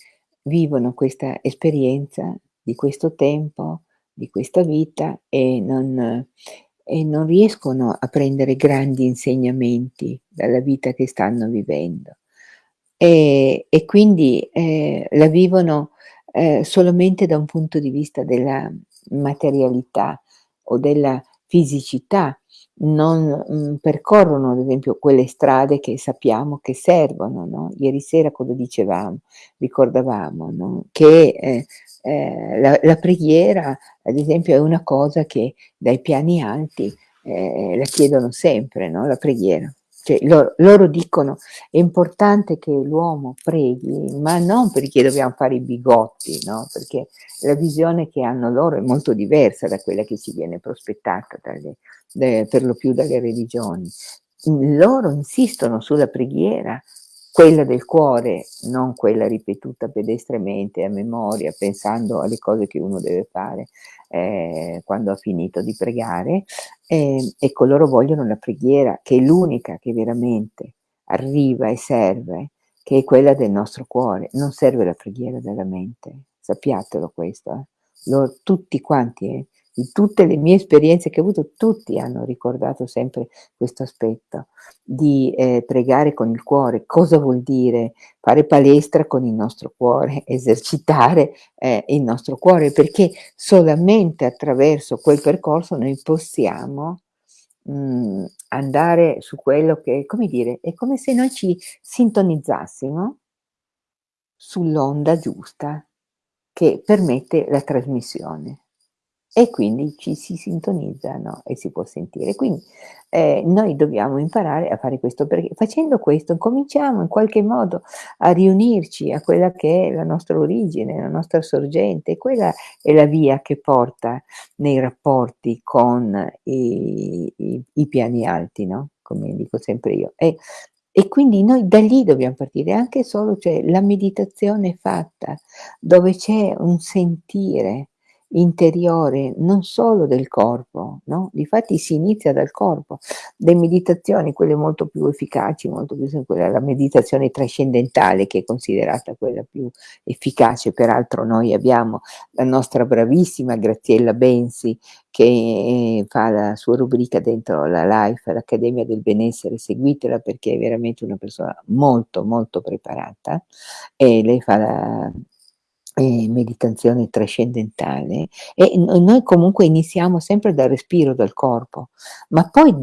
vivono questa esperienza di questo tempo, di questa vita e non e non riescono a prendere grandi insegnamenti dalla vita che stanno vivendo. E e quindi, ehm, la vivono, ehm, solamente da un punto di vista della materialità o della fisicità, non, mhmm, percorrono ad esempio quelle strade che sappiamo che servono, no, ieri sera cosa dicevamo, ricordavamo, no, che, ehm, ehm, la la preghiera ad esempio è una cosa che dai piani alti, ehm, la chiedono sempre, no, la preghiera. Cioè loro loro dicono: "È importante che l'uomo preghi, ma non perché dobbiamo fare i bigotti, no, perché la visione che hanno loro è molto diversa da quella che ci viene prospettata dalle de per lo più dalle religioni. Loro insistono sulla preghiera, quella del cuore, non quella ripetuta pedestremente a memoria, pensando alle cose che uno deve fare, ehm, quando ha finito di pregare. Ehm, ecco, loro vogliono la preghiera, che è l'unica che veramente arriva e serve, che è quella del nostro cuore. Non serve la preghiera della mente, sappiatelo questo, eh. Loro tutti quanti, eh, di tutte le mie esperienze che ho avuto, tutti hanno ricordato sempre questo aspetto di, ehm, pregare con il cuore. Cosa vuol dire? Fare palestra con il nostro cuore, esercitare, ehm, il nostro cuore, perché solamente attraverso quel percorso noi possiamo, mhmm, andare su quello che come dire, è come se noi ci sintonizzassimo sull'onda giusta che permette la trasmissione e quindi ci si sintonizza, no, e si può sentire. Quindi, ehm, noi dobbiamo imparare a fare questo, perché facendo questo cominciamo in qualche modo a riunirci a quella che è la nostra origine, la nostra sorgente, quella è la via che porta nei rapporti con i i i piani alti, no, come dico sempre io. E e quindi noi da lì dobbiamo partire, anche solo cioè la meditazione fatta, dove c'è un sentire interiore non solo del corpo, no, difatti si inizia dal corpo. Le meditazioni, quelle molto più efficaci, molto più quella la meditazione trascendentale che è considerata quella più efficace, peraltro noi abbiamo la nostra bravissima Graziella Bensi che fa la sua rubrica dentro la Life, l'Accademia del Benessere, seguitela perché è veramente una persona molto, molto preparata. E lei fa la ehm, meditazione trascendentale e noi comunque iniziamo sempre dal respiro, dal corpo, ma poi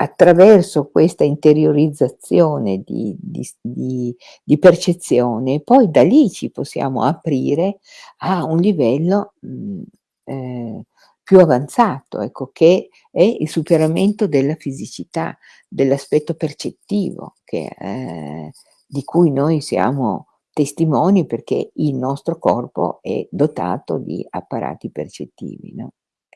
attraverso questa interiorizzazione di di di di percezione, poi da lì ci possiamo aprire a un livello, mhmm, ehm, più avanzato, ecco, che è il superamento della fisicità, dell'aspetto percettivo che ehm, di cui noi siamo testimoni perché il nostro corpo è dotato di apparati percettivi, no,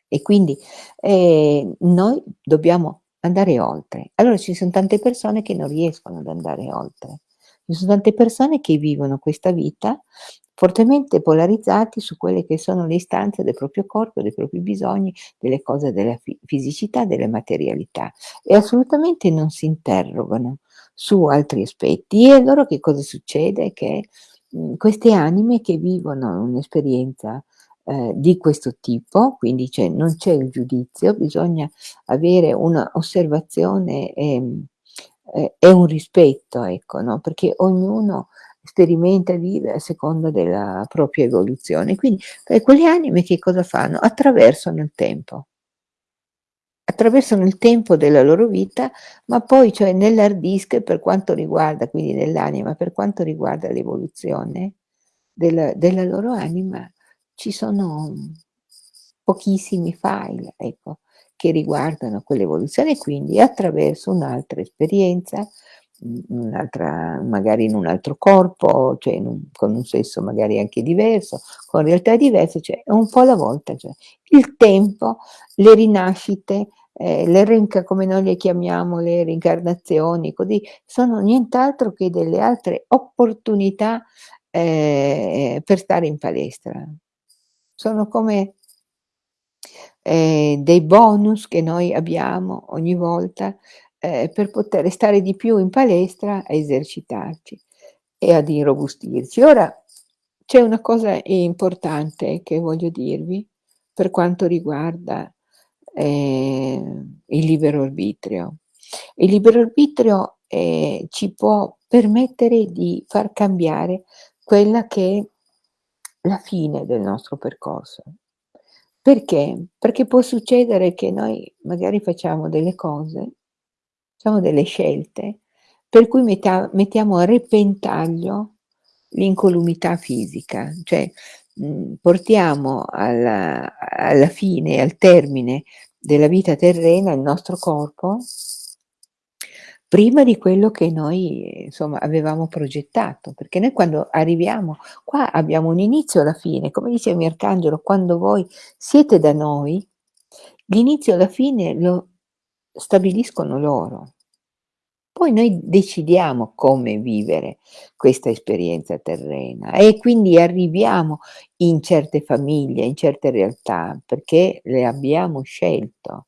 e quindi, ehm, noi dobbiamo andare oltre. Allora ci son tante persone che non riescono ad andare oltre. Ci son tante persone che vivono questa vita fortemente polarizzati su quelle che sono le istanze del proprio corpo, dei propri bisogni, delle cose della fi fisicità, della materialità e assolutamente non si interrogano su altri aspetti. E allora che cosa succede? Che, mhmm, queste anime che vivono un'esperienza, ehm, di questo tipo, quindi non c'è il giudizio, bisogna avere una osservazione, ehm, e e un rispetto, ecco, no, perché ognuno sperimenta e vive a seconda della propria evoluzione. Quindi, e quelle anime che cosa fanno? Attraversano il tempo. Attraversano il tempo della loro vita, ma poi cioè nell'hard disk per quanto riguarda quindi nell'anima, per quanto riguarda l'evoluzione del della loro anima, ci sono pochissimi file, ecco, che riguardano quell'evoluzione quindi attraverso un'altra esperienza, un'altra magari in un altro corpo, cioè un con un sesso magari anche diverso, con realtà diverse, cioè un po' alla volta, cioè il tempo, le rinascite, ehm, le come noi le chiamiamo, le reincarnazioni, così, sono nient'altro che delle altre opportunità, ehm, per stare in palestra. Sono come ehm, dei bonus che noi abbiamo ogni volta, ehm, per poter stare di più in palestra a esercitarci e ad irrobustirci. Ora c'è una cosa importante che voglio dirvi per quanto riguarda, ehm, il libero arbitrio. Il libero arbitrio, ehm, ci può permettere di far cambiare quella che è la fine del nostro percorso. Perché? Perché può succedere che noi magari facciamo delle cose, facciamo delle scelte, per cui metta mettiamo a repentaglio l'incolumità fisica, cioè, mhmm, portiamo alla alla fine, al termine della vita terrena il nostro corpo prima di quello che noi, insomma, avevamo progettato, perché noi quando arriviamo qua abbiamo un inizio e la fine, come dice arcangelo: "Quando voi siete da noi, l'inizio e la fine lo stabiliscono loro." Poi noi decidiamo come vivere questa esperienza terrena e quindi arriviamo in certe famiglie, in certe realtà, perché le abbiamo scelto.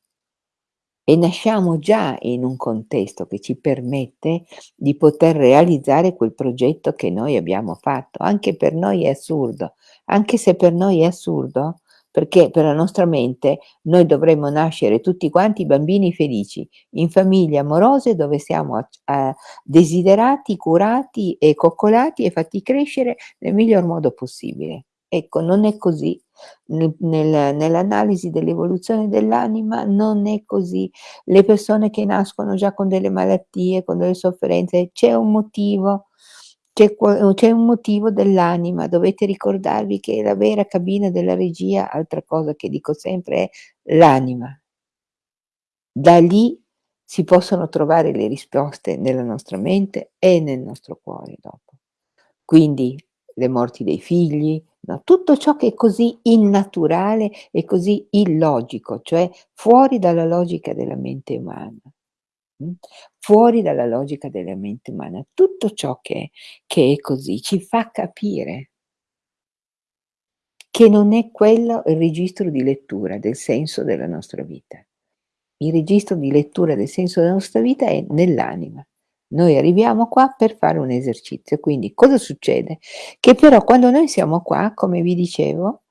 E nasciamo già in un contesto che ci permette di poter realizzare quel progetto che noi abbiamo fatto. Anche per noi è assurdo, anche se per noi è assurdo, perché per la nostra mente noi dovremmo nascere tutti quanti bambini felici, in famiglie amorose dove siamo a desiderati, curati e coccolati e fatti crescere nel miglior modo possibile. Ecco, non è così. Nel nell'analisi dell'evoluzione dell'anima non è così. Le persone che nascono già con delle malattie, con delle sofferenze, c'è un motivo, c'è qua c'è un motivo dell'anima. Dovete ricordarvi che la vera cabina della regia, altra cosa che dico sempre, è l'anima. Da lì si possono trovare le risposte nella nostra mente e nel nostro cuore dopo. Quindi le morti dei figli, no, tutto ciò che è così innaturale e così illogico, cioè fuori dalla logica della mente umana, fuori dalla logica della mente umana. Tutto ciò che che è così ci fa capire che non è quello il registro di lettura del senso della nostra vita. Il registro di lettura del senso della nostra vita è nell'anima. Noi arriviamo qua per fare un esercizio, quindi cosa succede? Che però quando noi siamo qua, come vi dicevo,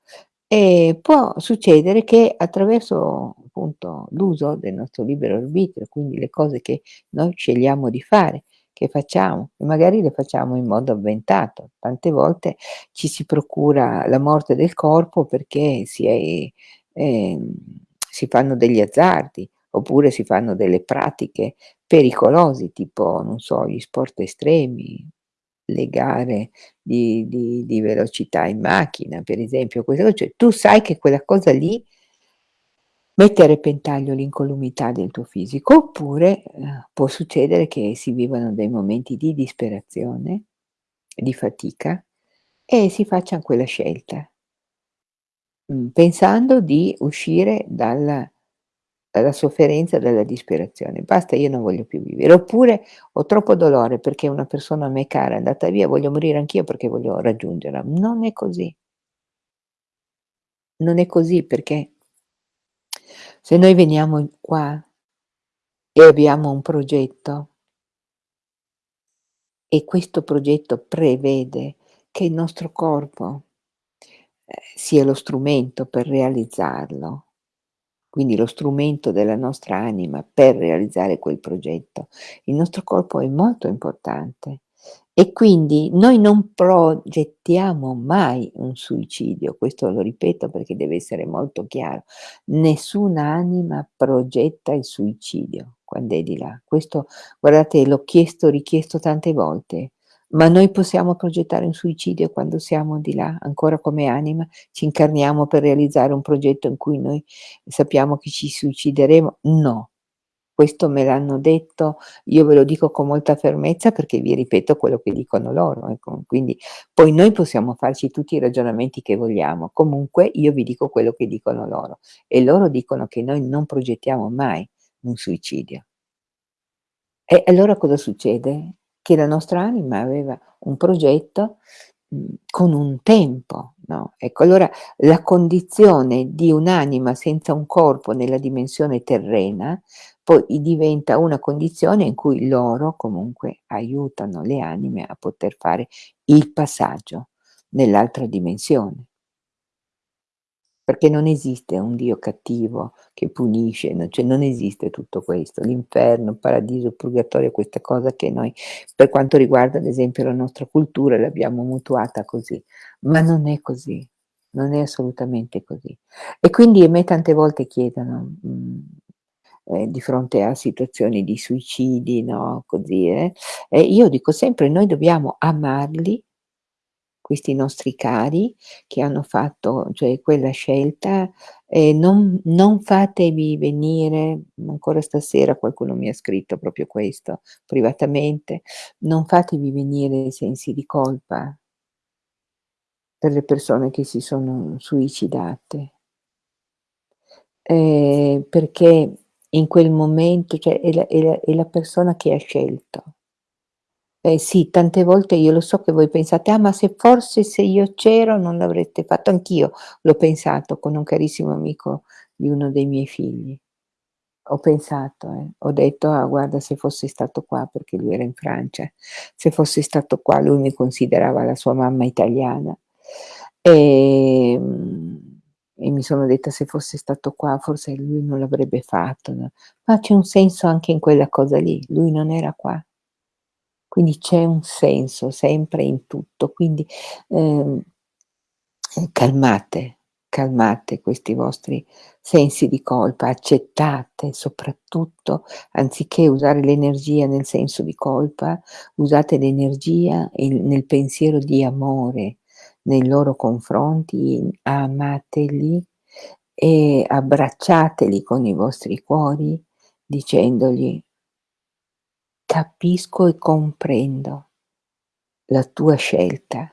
ehm, può succedere che attraverso appunto l'uso del nostro libero arbitrio, quindi le cose che noi scegliamo di fare, che facciamo e magari le facciamo in modo avventato. Tante volte ci si procura la morte del corpo perché si è ehm, si fanno degli azzardi, oppure si fanno delle pratiche pericolosi, tipo, non so, gli sport estremi, le gare di di di velocità in macchina, per esempio, queste co cioè tu sai che quella cosa lì mette a repentaglio l'incolumità del tuo fisico, oppure, ehm, può succedere che si vivano dei momenti di disperazione, di fatica e si faccian quella scelta. Mhmm, pensando di uscire dalla dalla sofferenza, dalla disperazione. Basta, io non voglio più vivere. Oppure ho troppo dolore perché una persona a me cara è andata via, voglio morire anch'io perché voglio raggiungerla. Non è così. Non è così perché se noi veniamo qua e abbiamo un progetto e questo progetto prevede che il nostro corpo, ehm, sia lo strumento per realizzarlo, quindi lo strumento della nostra anima per realizzare quel progetto, il nostro corpo è molto importante e quindi noi non progettiamo mai un suicidio, questo lo ripeto perché deve essere molto chiaro. Nessuna anima progetta il suicidio quando è di là. Questo guardate l'ho chiesto, richiesto tante volte. Ma noi possiamo progettare un suicidio quando siamo di là, ancora come anima? Ci incarniamo per realizzare un progetto in cui noi sappiamo che ci suicideremo? No. Questo me l'hanno detto, io ve lo dico con molta fermezza perché vi ripeto quello che dicono loro, ecco. Quindi poi noi possiamo farci tutti i ragionamenti che vogliamo, comunque io vi dico quello che dicono loro e loro dicono che noi non progettiamo mai un suicidio. E allora cosa succede? Che la nostra anima aveva un progetto, con un tempo, no, ecco allora la condizione di un'anima senza un corpo nella dimensione terrena, poi diventa una condizione in cui loro comunque aiutano le anime a poter fare il passaggio nell'altra dimensione. Perché non esiste un Dio cattivo che punisce, no cioè non esiste tutto questo. L'inferno, il paradiso, il purgatorio, questa cosa che noi, per quanto riguarda ad esempio la nostra cultura, l'abbiamo mutuata così, ma non è così, non è assolutamente così. E quindi a me tante volte chiedono, mhmm, ehm, di fronte a situazioni di suicidi, no, così, eh, io dico sempre: "Noi dobbiamo amarli" questi nostri cari che hanno fatto, cioè quella scelta, e non non fatevi venire ancora stasera qualcuno mi ha scritto proprio questo, privatamente, non fatevi venire sensi di colpa per le persone che si sono suicidate. Ehm, perché in quel momento, cioè è la è la è la persona che ha scelto. Eh sì, tante volte io lo so che voi pensate: "Ah, ma se forse se io c'ero non l'avreste fatto." Anch'io l'ho pensato con un carissimo amico di uno dei miei figli. Ho pensato, eh, ho detto: "Ah, guarda se fossi stato qua", perché lui era in Francia, "se fossi stato qua", lui mi considerava la sua mamma italiana, ehm, e mi sono detta: "Se fosse stato qua forse lui non l'avrebbe fatto", no, ma c'è un senso anche in quella cosa lì, lui non era qua. Quindi c'è un senso sempre in tutto, quindi, ehm, ehm, calmate, calmate questi vostri sensi di colpa, accettate soprattutto, anziché usare l'energia nel senso di colpa, usate l'energia nel pensiero di amore nei loro confronti, amateli e abbracciateli con i vostri cuori dicendogli Capisco e comprendo la tua scelta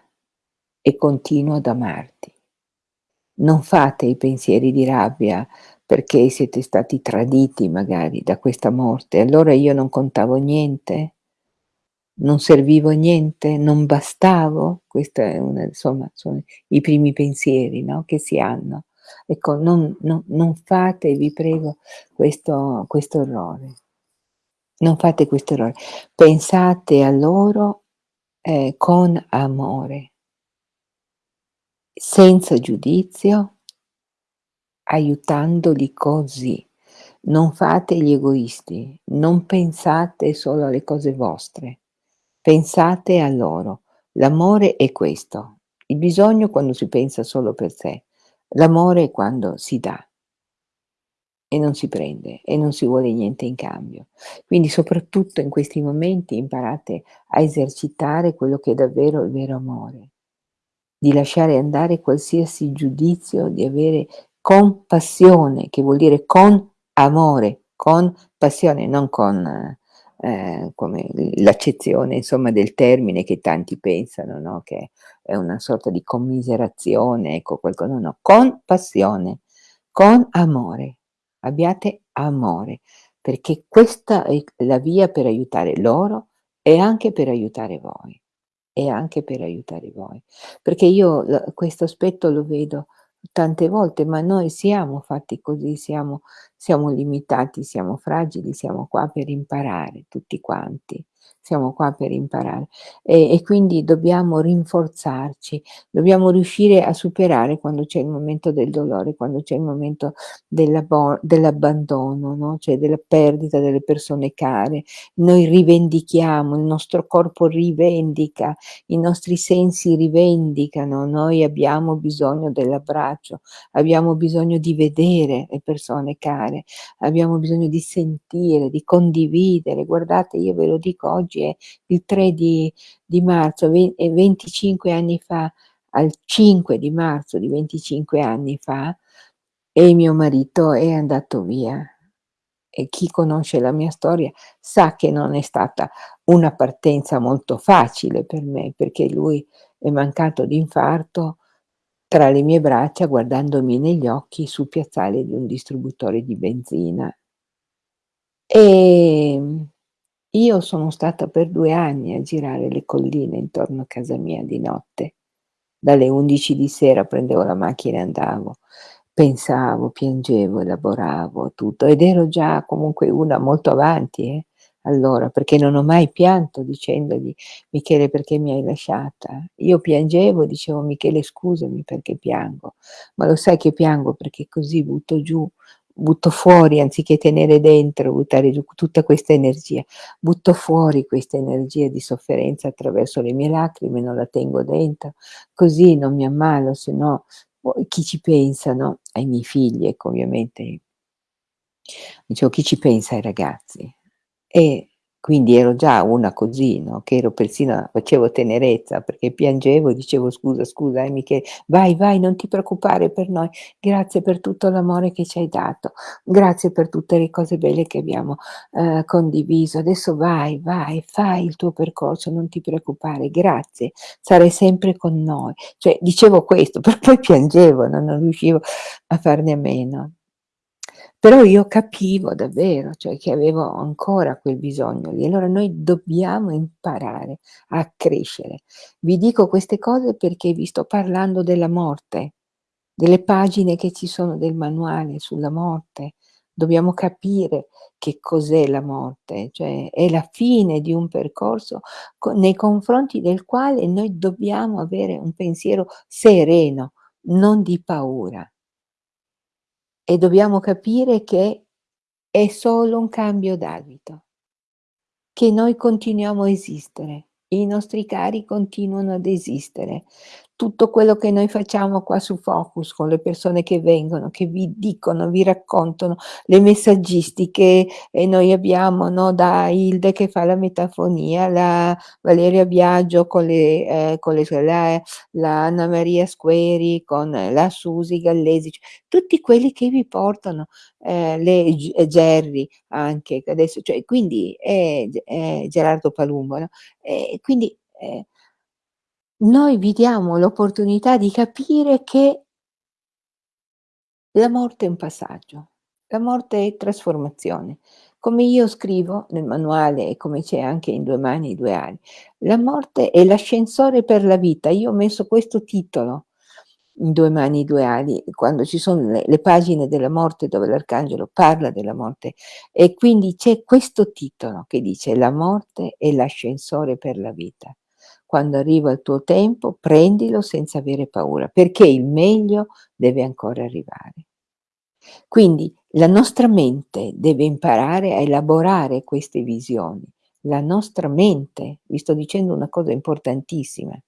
e continuo ad amarti. Non fate i pensieri di rabbia perché siete stati traditi magari da questa morte, allora io non contavo niente? non servivo niente, non bastavo? Insomma, sono i primi pensieri, no, che si hanno. Ecco, non non non fate, vi prego, questo questo errore. Non fate questo errore. Pensate a loro, ehm, con amore senza giudizio aiutandoli così. Non fate gli egoisti, non pensate solo alle cose vostre, pensate a loro. L'amore è questo, il bisogno quando si pensa solo per sé, l'amore è quando si dà e non si prende e non si vuole niente in cambio. Quindi soprattutto in questi momenti imparate a esercitare quello che è davvero il vero amore, di lasciare andare qualsiasi giudizio, di avere compassione, che vuol dire con amore, con passione, non con, come l'accezione del termine che tanti pensano, no, che è una sorta di commiserazione, ecco, qualco no, no, con passione, con amore. Abbiate amore, perché questa è la via per aiutare loro e anche per aiutare voi, e anche per aiutare voi. Perché io questo aspetto lo vedo tante volte, ma noi siamo fatti così, siamo siamo limitati, siamo fragili, siamo qua per imparare tutti quanti, siamo qua per imparare. E e quindi dobbiamo rinforzarci, dobbiamo riuscire a superare quando c'è il momento del dolore, quando c'è il momento dell'abbandono, no, cioè della perdita delle persone care. Noi rivendichiamo, il nostro corpo rivendica, i nostri sensi rivendicano, noi abbiamo bisogno dell'abbraccio, abbiamo bisogno di vedere le persone care, abbiamo bisogno di sentire, di condividere. Guardate, io ve lo dico, oggi è il 3 di di marzo, ve e 25 anni fa, al 5 di marzo di 25 anni fa, e mio marito è andato via. E chi conosce la mia storia sa che non è stata una partenza molto facile per me, perché lui è mancato d'infarto tra le mie braccia, guardandomi negli occhi sul piazzale di un distributore di benzina. Ehm, io sono stata per 2 anni a girare le colline intorno a casa mia di notte. Dalle 11 di sera prendevo la macchina e andavo. Pensavo, piangevo, elaboravo tutto ed ero già comunque una molto avanti, eh, allora, perché non ho mai pianto dicendogli: "Michele perché mi hai lasciata?" Io piangevo, dicevo: "Michele scusami perché piango, ma lo sai che piango perché così butto giù butto fuori anziché tenere dentro, buttare giù tutta questa energia, butto fuori questa energia di sofferenza attraverso le mie lacrime, non la tengo dentro, così non mi ammalo, se no poi chi ci pensa, no, ai miei figli, ecco, ovviamente dicevo: "Chi ci pensa ai ragazzi?" E quindi ero già una così, no, che ero persino facevo tenerezza perché piangevo e dicevo: "Scusa, scusa eh Michele, vai, vai, non ti preoccupare per noi. Grazie per tutto l'amore che ci hai dato. Grazie per tutte le cose belle che abbiamo, ehm, condiviso. Adesso vai, vai, fai il tuo percorso, non ti preoccupare. Grazie, sarai sempre con noi." Cioè dicevo questo, però poi piangevo, no, non riuscivo a farne a meno. Però io capivo davvero, cioè che avevo ancora quel bisogno lì. Allora noi dobbiamo imparare a crescere. Vi dico queste cose perché vi sto parlando della morte, delle pagine che ci sono del manuale sulla morte. Dobbiamo capire che cos'è la morte, cioè è la fine di un percorso co nei confronti del quale noi dobbiamo avere un pensiero sereno, non di paura. E dobbiamo capire che è solo un cambio d'abito. Che noi continuiamo a esistere, i nostri cari continuano ad esistere. Tutto quello che noi facciamo qua su Focus, con le persone che vengono, che vi dicono, vi raccontano, le messaggistiche e noi abbiamo, no, da Hilde che fa la metafonia, la Valeria Biagio con le ehm, con le la la Anna Maria Squeri con la Susy Gallesi, c tutti quelli che vi portano, ehm, le G Gerry anche, che adesso cioè quindi G è Gerardo Palumbo, no, e quindi, ehm noi vi diamo l'opportunità di capire che la morte è un passaggio, la morte è trasformazione. come io scrivo nel manuale e come c'è anche in Due mani, due ali, la morte è l'ascensore per la vita. Io ho messo questo titolo in Due mani, due ali, quando ci sono le, le pagine della morte dove l'arcangelo parla della morte e quindi c'è questo titolo che dice la morte è l'ascensore per la vita. Quando arriva il tuo tempo, prendilo senza avere paura, perché il meglio deve ancora arrivare. Quindi la nostra mente deve imparare a elaborare queste visioni. La nostra mente, vi sto dicendo una cosa importantissima,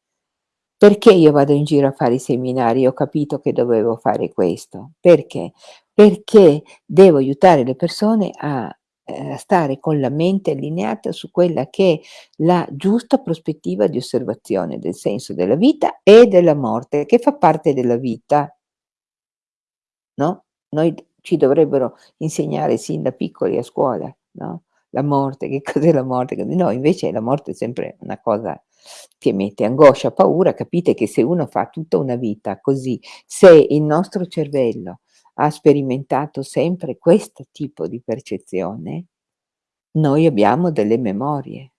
perché io vado in giro a fare i seminari? Ho capito che dovevo fare questo. Perché? Perché devo aiutare le persone a eh, stare con la mente allineata su quella che è la giusta prospettiva di osservazione del senso della vita e della morte, che fa parte della vita. No? Noi ci dovrebbero insegnare sin da piccoli a scuola, no? La morte, che cos'è la morte? No, invece la morte è sempre una cosa che mette angoscia, paura, capite che se uno fa tutta una vita così, se il nostro cervello ha sperimentato sempre questo tipo di percezione, noi abbiamo delle memorie.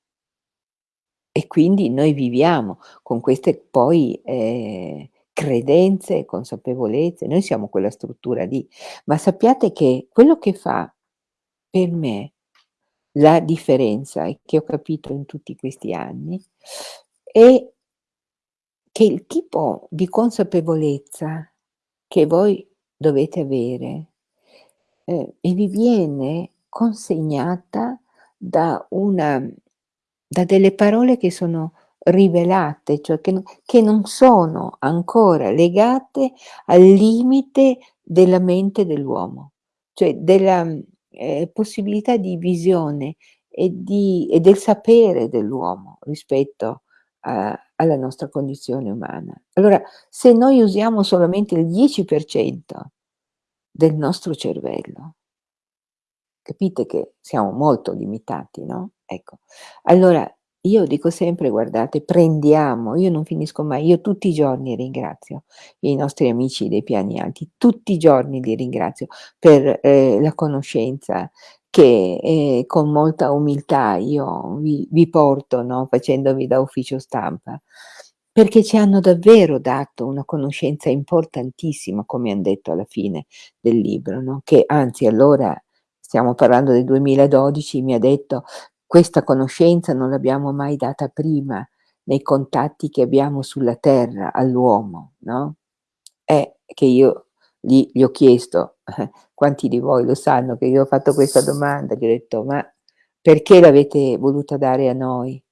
E quindi noi viviamo con queste poi eh, credenze, consapevolezze, noi siamo quella struttura lì. Ma sappiate che quello che fa per me la differenza e che ho capito in tutti questi anni è che il tipo di consapevolezza che voi dovete avere eh, e vi viene consegnata da una da delle parole che sono rivelate, cioè che, che non sono ancora legate al limite della mente dell'uomo, cioè della eh, possibilità di visione e, di, e del sapere dell'uomo rispetto a, alla nostra condizione umana. Allora, se noi usiamo solamente il 10% del nostro cervello, capite che siamo molto limitati, no? Ecco, allora io dico sempre, guardate, prendiamo, io non finisco mai, io tutti i giorni ringrazio i nostri amici dei piani alti, tutti i giorni li ringrazio per eh, la conoscenza che eh, con molta umiltà io vi, vi porto, no, facendovi da ufficio stampa, perché ci hanno davvero dato una conoscenza importantissima, come hanno detto alla fine del libro, no? che anzi allora, stiamo parlando del 2012, mi ha detto questa conoscenza non l'abbiamo mai data prima nei contatti che abbiamo sulla terra all'uomo, no? È che io gli, gli ho chiesto, quanti di voi lo sanno che io ho fatto questa domanda, gli ho detto, ma perché l'avete voluta dare a noi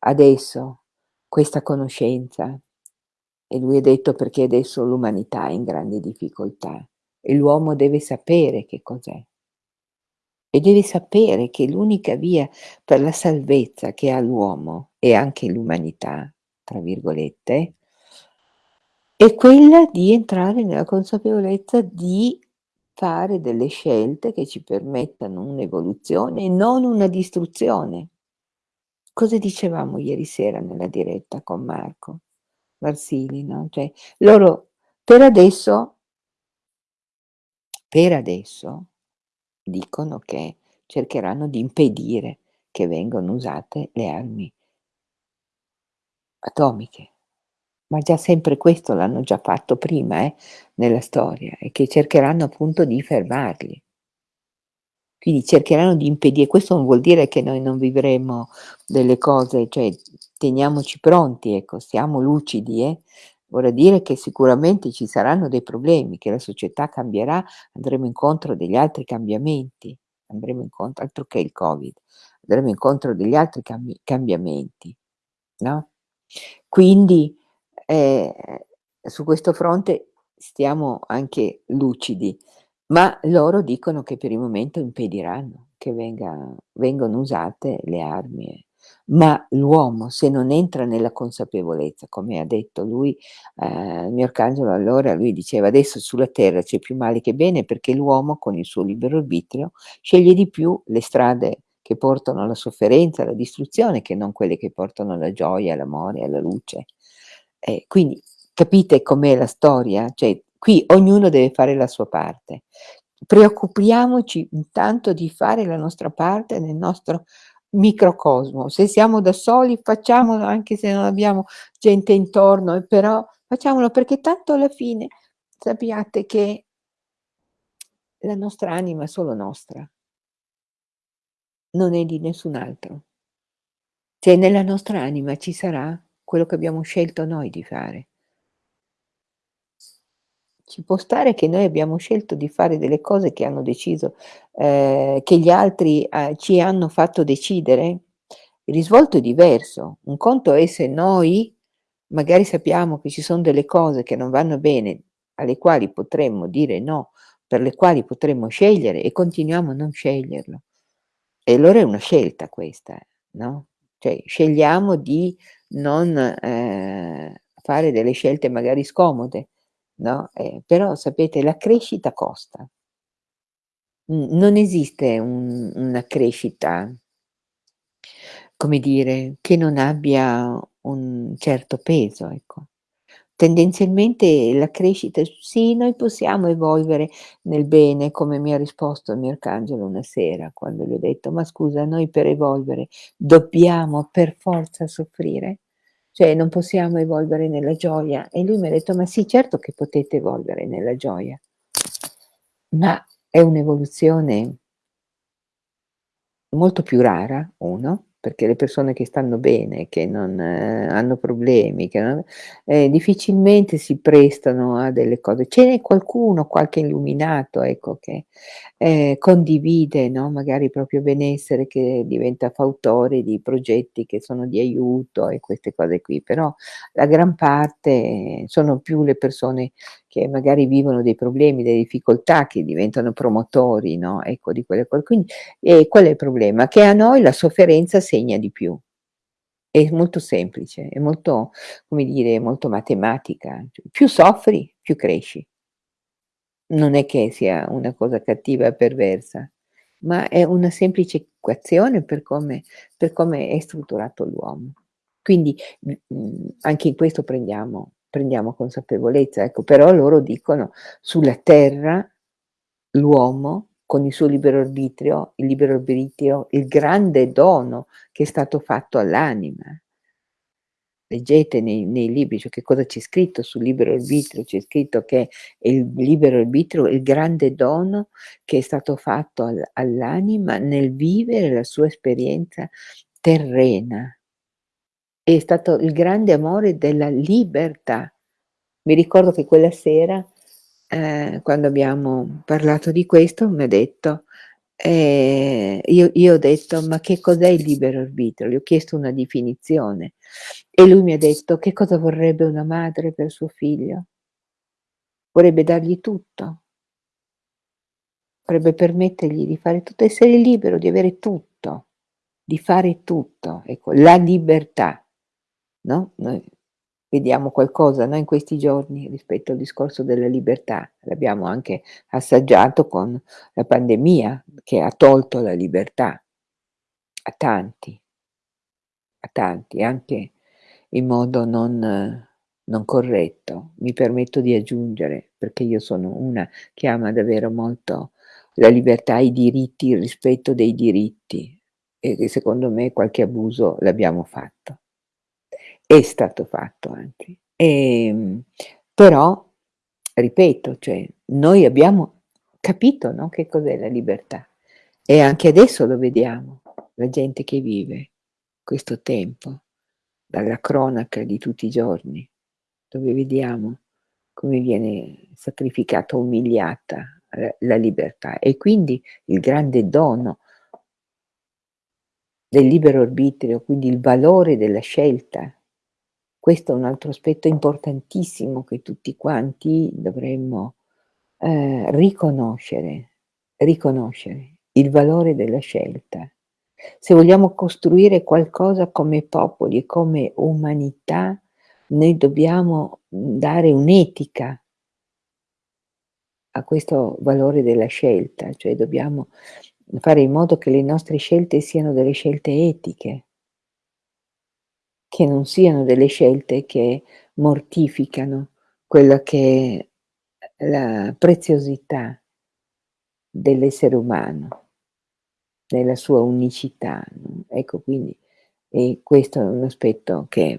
adesso questa conoscenza? E lui ha detto perché adesso l'umanità è in grande difficoltà e l'uomo deve sapere che cos'è e deve sapere che l'unica via per la salvezza che ha l'uomo e anche l'umanità, tra virgolette, è quella di entrare nella consapevolezza di fare delle scelte che ci permettano un'evoluzione e non una distruzione. Cosa dicevamo ieri sera nella diretta con Marco Marsili, no? Cioè, loro per adesso, per adesso, dicono che cercheranno di impedire che vengano usate le armi atomiche. Ma già sempre questo l'hanno già fatto prima eh, nella storia e che cercheranno appunto di fermarli. Quindi cercheranno di impedire, questo non vuol dire che noi non vivremo delle cose, cioè teniamoci pronti, ecco, siamo lucidi, eh? vorrà dire che sicuramente ci saranno dei problemi, che la società cambierà, andremo incontro a degli altri cambiamenti, andremo incontro, altro che il Covid, andremo incontro a degli altri cambi cambiamenti, no? Quindi eh, su questo fronte stiamo anche lucidi, ma loro dicono che per il momento impediranno che venga, vengano usate le armi ma l'uomo se non entra nella consapevolezza, come ha detto lui, eh, il mio arcangelo allora, lui diceva adesso sulla terra c'è più male che bene perché l'uomo con il suo libero arbitrio sceglie di più le strade che portano alla sofferenza, alla distruzione, che non quelle che portano alla gioia, all'amore, alla luce. Eh, quindi capite com'è la storia? Cioè, qui ognuno deve fare la sua parte. Preoccupiamoci intanto di fare la nostra parte nel nostro microcosmo. Se siamo da soli facciamolo anche se non abbiamo gente intorno e però facciamolo perché tanto alla fine sappiate che la nostra anima è solo nostra. Non è di nessun altro. Cioè nella nostra anima ci sarà quello che abbiamo scelto noi di fare. Ci può stare che noi abbiamo scelto di fare delle cose che hanno deciso ehm, che gli altri, uhm, ci hanno fatto decidere? Il risvolto è diverso. Un conto è se noi magari sappiamo che ci son delle cose che non vanno bene, alle quali potremmo dire no, per le quali potremmo scegliere e continuiamo a non sceglierlo. E allora è una scelta questa, no, cioè scegliamo di non, ehm, fare delle scelte magari scomode, no, ehm, però sapete la crescita costa. Non esiste un una crescita come dire, che non abbia un certo peso, ecco. Tendenzialmente la crescita sì, noi possiamo evolvere nel bene, come mi ha risposto il mio arcangelo una sera, quando gli ho detto: "Ma scusa, noi per evolvere dobbiamo per forza soffrire? Cioè non possiamo evolvere nella gioia?" E lui mi ha detto: "Ma sì, certo che potete evolvere nella gioia." Ma è un'evoluzione molto più rara, 1, perché le persone che stanno bene, che non hanno problemi, che non ehm, difficilmente si prestano a delle cose. Ce n'è qualcuno, qualche illuminato, ecco, che, ehm, condivide, no, magari il proprio benessere, che diventa fautore di progetti che sono di aiuto e queste cose qui, però la gran parte sono più le persone che magari vivono dei problemi, delle difficoltà, che diventano promotori, no, ecco, di quelle cose. Quindi ehm, qual è il problema? Che a noi la sofferenza segna di più. È molto semplice, è molto, come dire, molto matematica. C più soffri, più cresci. Non è che sia una cosa cattiva e perversa, ma è una semplice equazione per come per come è strutturato l'uomo. Quindi, anche in questo prendiamo prendiamo consapevolezza, ecco. Però loro dicono: "Sulla terra l'uomo con il suo libero arbitrio il libero arbitrio, il grande dono che è stato fatto all'anima" leggete nei nei libri, cioè che cosa c'è scritto sul libero arbitrio, c'è scritto che il libero arbitrio è il grande dono che è stato fatto al all'anima nel vivere la sua esperienza terrena. È stato il grande amore della libertà. Mi ricordo che quella sera, ehm, quando abbiamo parlato di questo, m'ha detto ehm, io io ho detto: "Ma che cos'è il libero arbitrio?" Gli ho chiesto una definizione e lui mi ha detto: "Che cosa vorrebbe una madre per suo figlio?" Vorrebbe dargli tutto. Vorrebbe permettergli di fare tutto, essere libero di avere tutto, di fare tutto, ecco, la libertà, no, noi vediamo qualcosa, no, in questi giorni rispetto al discorso della libertà. L'abbiamo anche assaggiato con la pandemia che ha tolto la libertà a tanti. A tanti, anche in modo non non corretto. Mi permetto di aggiungere, perché io sono una che ama davvero molto la libertà, i diritti, il rispetto dei diritti e che secondo me qualche abuso l'abbiamo fatto. È stato fatto anche. Ehm, però ripeto, cioè noi abbiamo capito, no, che cos'è la libertà e anche adesso lo vediamo, la gente che vive questo tempo, dalla cronaca di tutti i giorni, dove vediamo come viene sacrificata, umiliata, ehm, la libertà e quindi il grande dono del libero arbitrio, quindi il valore della scelta. Questo è un altro aspetto importantissimo che tutti quanti dovremmo, ehm, riconoscere, riconoscere il valore della scelta. Se vogliamo costruire qualcosa come popoli e come umanità, noi dobbiamo, dare un'etica a questo valore della scelta, cioè dobbiamo fare in modo che le nostre scelte siano delle scelte etiche. Che non siano delle scelte che mortificano quella che è la preziosità dell'essere umano, nella sua unicità, ecco quindi questo è un aspetto che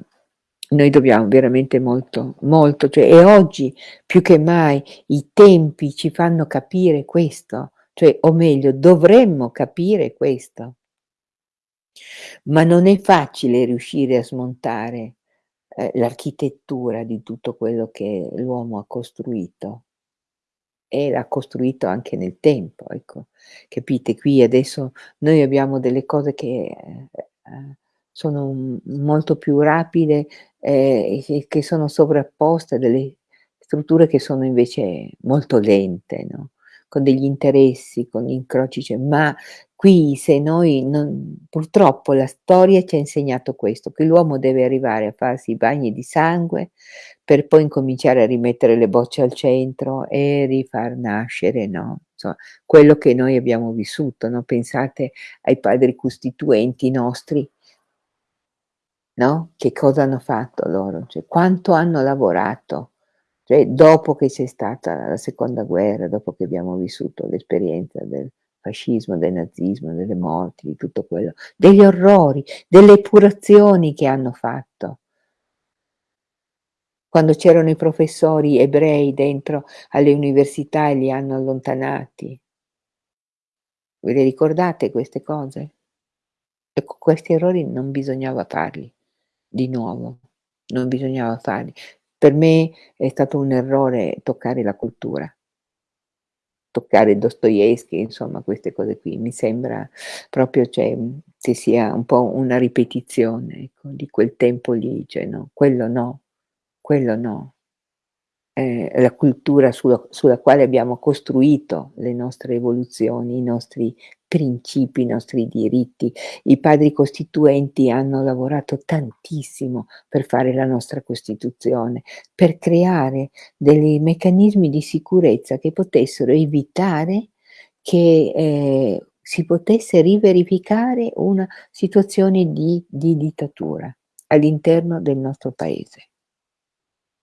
noi dobbiamo veramente molto, molto, cioè e oggi più che mai i tempi ci fanno capire questo, cioè o meglio dovremmo capire questo. Ma non è facile riuscire a smontare, ehm, l'architettura di tutto quello che l'uomo ha costruito. E l'ha costruito anche nel tempo, ecco. Capite? Qui adesso noi abbiamo delle cose che, ehm, sono, molto più rapide, ehm, e che che sono sovrapposte a delle strutture che sono invece molto lente, no, con degli interessi, con incroci, cioè ma qui se noi non purtroppo la storia ci ha insegnato questo, che l'uomo deve arrivare a farsi i bagni di sangue, per poi incominciare a rimettere le bocce al centro e rifar nascere, no, insomma quello che noi abbiamo vissuto, no, pensate ai padri costituenti nostri no, che cosa hanno fatto loro, cioè quanto hanno lavorato, cioè dopo che c'è stata la seconda guerra, dopo che abbiamo vissuto l'esperienza del fascismo, del nazismo, delle morti, di tutto quello, degli orrori, delle epurazioni che hanno fatto. Quando c'erano i professori ebrei dentro alle università e li hanno allontanati. Ve le ricordate queste cose? Ecco, questi errori non bisognava farli di nuovo, non bisognava farli. Per me è stato un errore toccare la cultura. Toccare Dostoevskij, insomma queste cose qui, mi sembra proprio cioè, che sia un po' una ripetizione, ecco, di quel tempo lì, cioè no, quello no, quello no ehm, la cultura sulla sulla quale abbiamo costruito le nostre evoluzioni, i nostri principi, i nostri diritti. I padri costituenti hanno lavorato tantissimo per fare la nostra Costituzione, per creare dei meccanismi di sicurezza che potessero evitare che, ehm, si potesse riverificare una situazione di di dittatura all'interno del nostro paese.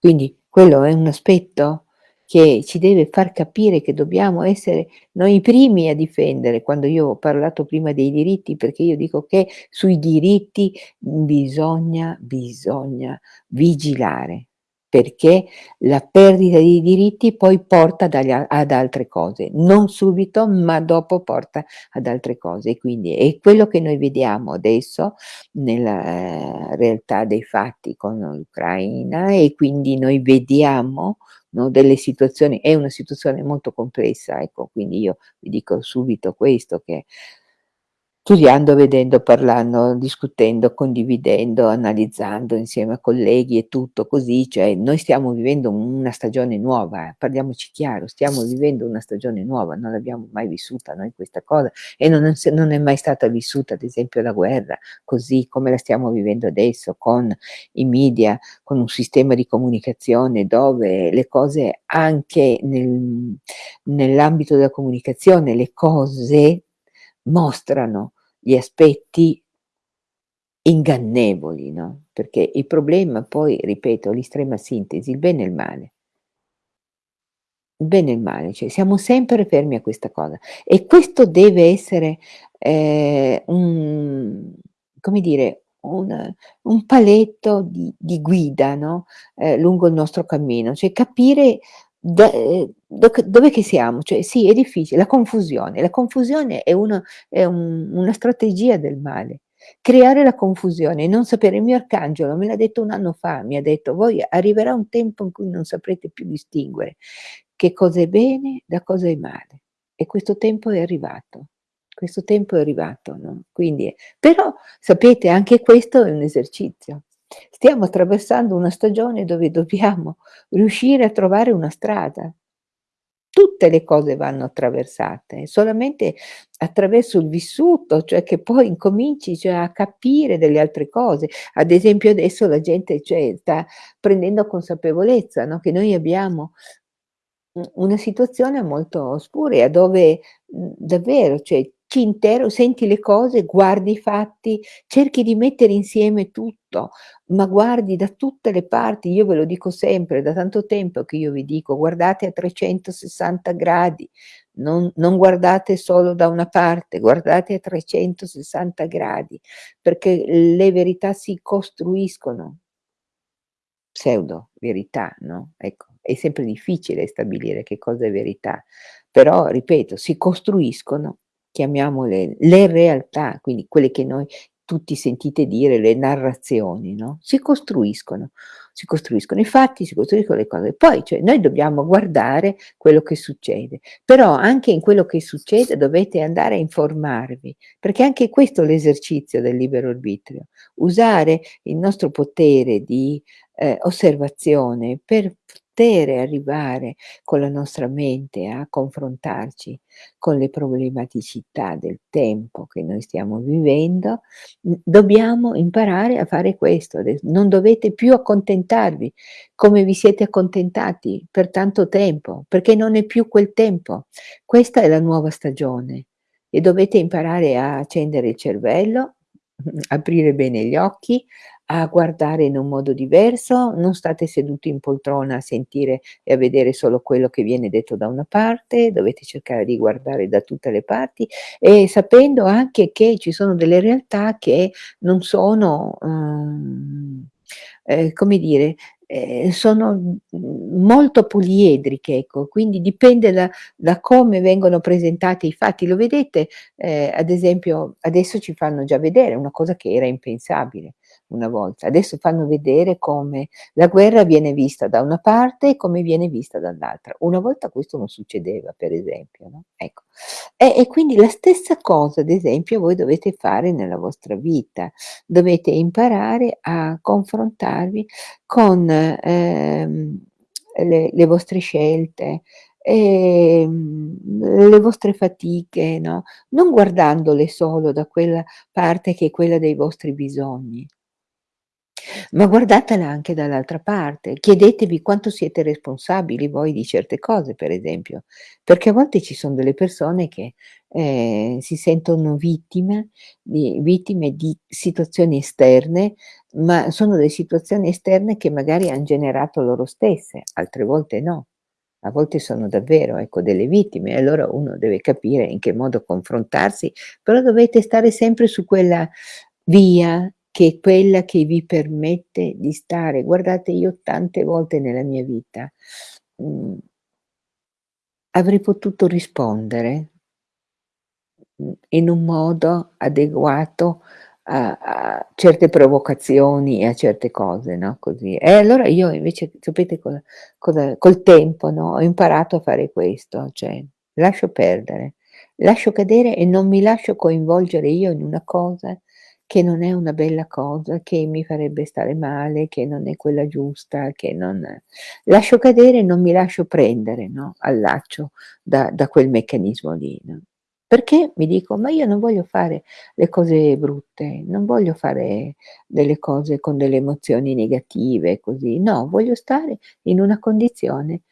Quindi quello è un aspetto che ci deve far capire che dobbiamo essere noi i primi a difendere, quando io ho parlato prima dei diritti, perché io dico che sui diritti bisogna bisogna vigilare, perché la perdita di diritti poi porta ad altre cose, non subito, ma dopo porta ad altre cose. Quindi è quello che noi vediamo adesso nella, ehm, realtà dei fatti con l'Ucraina e quindi noi vediamo, no, delle situazioni è una situazione molto complessa, ecco, quindi io vi dico subito questo, che studiando, vedendo, parlando, discutendo, condividendo, analizzando insieme a colleghi e tutto così, cioè noi stiamo vivendo una stagione nuova, eh, parliamoci chiaro, stiamo vivendo una stagione nuova, non l'abbiamo mai vissuta noi questa cosa e non è non è mai stata vissuta ad esempio la guerra, così come la stiamo vivendo adesso con i media, con un sistema di comunicazione dove le cose anche nel nell'ambito della comunicazione, le cose mostrano gli aspetti ingannevoli, no, perché il problema poi, ripeto, l'estrema sintesi, il bene e il male. Il bene e il male, cioè siamo sempre fermi a questa cosa. E questo deve essere, ehm, un come dire, un un paletto di di guida, no, ehm, lungo il nostro cammino, cioè capire ehm, do che dov'è che siamo, cioè sì è difficile, la confusione, la confusione è uno è un una strategia del male. Creare la confusione non sapere il mio arcangelo me l'ha detto 1 anno fa, mi ha detto: "Voi arriverà un tempo in cui non saprete più distinguere che cosa è bene da cosa è male." E questo tempo è arrivato. Questo tempo è arrivato, no, quindi però sapete anche questo è un esercizio. Stiamo attraversando una stagione dove dobbiamo riuscire a trovare una strada. Tutte le cose vanno attraversate, solamente attraverso il vissuto, cioè che poi incominci, cioè a capire delle altre cose. Ad esempio adesso la gente, cioè sta prendendo consapevolezza, no, che noi abbiamo una situazione molto ospurea dove, mhmm, davvero, cioè ci intero senti le cose, guardi i fatti, cerchi di mettere insieme tutto, ma guardi da tutte le parti. Io ve lo dico sempre, da tanto tempo che io vi dico: "Guardate a 360 gradi", non non guardate solo da una parte, guardate a 360 gradi, perché le verità si costruiscono. Pseudo verità, no, ecco, è sempre difficile stabilire che cosa è verità, però ripeto, si costruiscono, chiamiamole le realtà, quindi quelle che noi tutti sentite dire, le narrazioni, no, si costruiscono, si costruiscono i fatti, si costruiscono le cose. Poi, cioè, noi dobbiamo guardare quello che succede, però anche in quello che succede dovete andare a informarvi, perché anche questo è l'esercizio del libero arbitrio, usare il nostro potere di eh, osservazione per poter arrivare con la nostra mente a confrontarci con le problematicità del tempo che noi stiamo vivendo, dobbiamo imparare a fare questo. Non dovete più accontentarvi come vi siete accontentati per tanto tempo, perché non è più quel tempo. Questa è la nuova stagione e dovete imparare a accendere il cervello, aprire bene gli occhi, a guardare in un modo diverso, non state seduti in poltrona a sentire e a vedere solo quello che viene detto da una parte, dovete cercare di guardare da tutte le parti e sapendo anche che ci sono delle realtà che non sono, uhm, ehm, come dire, ehm, sono, molto poliedriche, ecco, quindi dipende da da come vengono presentati i fatti. Lo vedete, ehm, ad esempio adesso ci fanno già vedere una cosa che era impensabile una volta. Adesso fanno vedere come la guerra viene vista da una parte e come viene vista dall'altra. Una volta questo non succedeva, per esempio, no, ecco. E e quindi la stessa cosa, ad esempio, voi dovete fare nella vostra vita. Dovete imparare a confrontarvi con, ehm, le le vostre scelte, ehm, le vostre fatiche, no, non guardandole solo da quella parte che è quella dei vostri bisogni. Ma guardatela anche dall'altra parte, chiedetevi quanto siete responsabili voi di certe cose, per esempio, perché a volte ci son delle persone che, ehm, si sentono vittime di vittime di situazioni esterne, ma sono delle situazioni esterne che magari han generato loro stesse, altre volte no. A volte sono davvero, ecco, delle vittime allora uno deve capire in che modo confrontarsi, però dovete stare sempre su quella via che è quella che vi permette di stare guardate io tante volte nella mia vita, mhmm avrei potuto rispondere mhmm, in un modo adeguato a a certe provocazioni e a certe cose, no, così. E allora io invece sapete cosa cosa col tempo, no, ho imparato a fare questo, cioè lascio perdere, lascio cadere e non mi lascio coinvolgere io in una cosa che non è una bella cosa, che mi farebbe stare male, che non è quella giusta, che non lascio cadere non mi lascio prendere, no, al laccio da da quel meccanismo lì, no. Perché mi dico: "Ma io non voglio fare le cose brutte, non voglio fare delle cose con delle emozioni negative così, no, voglio stare in una condizione,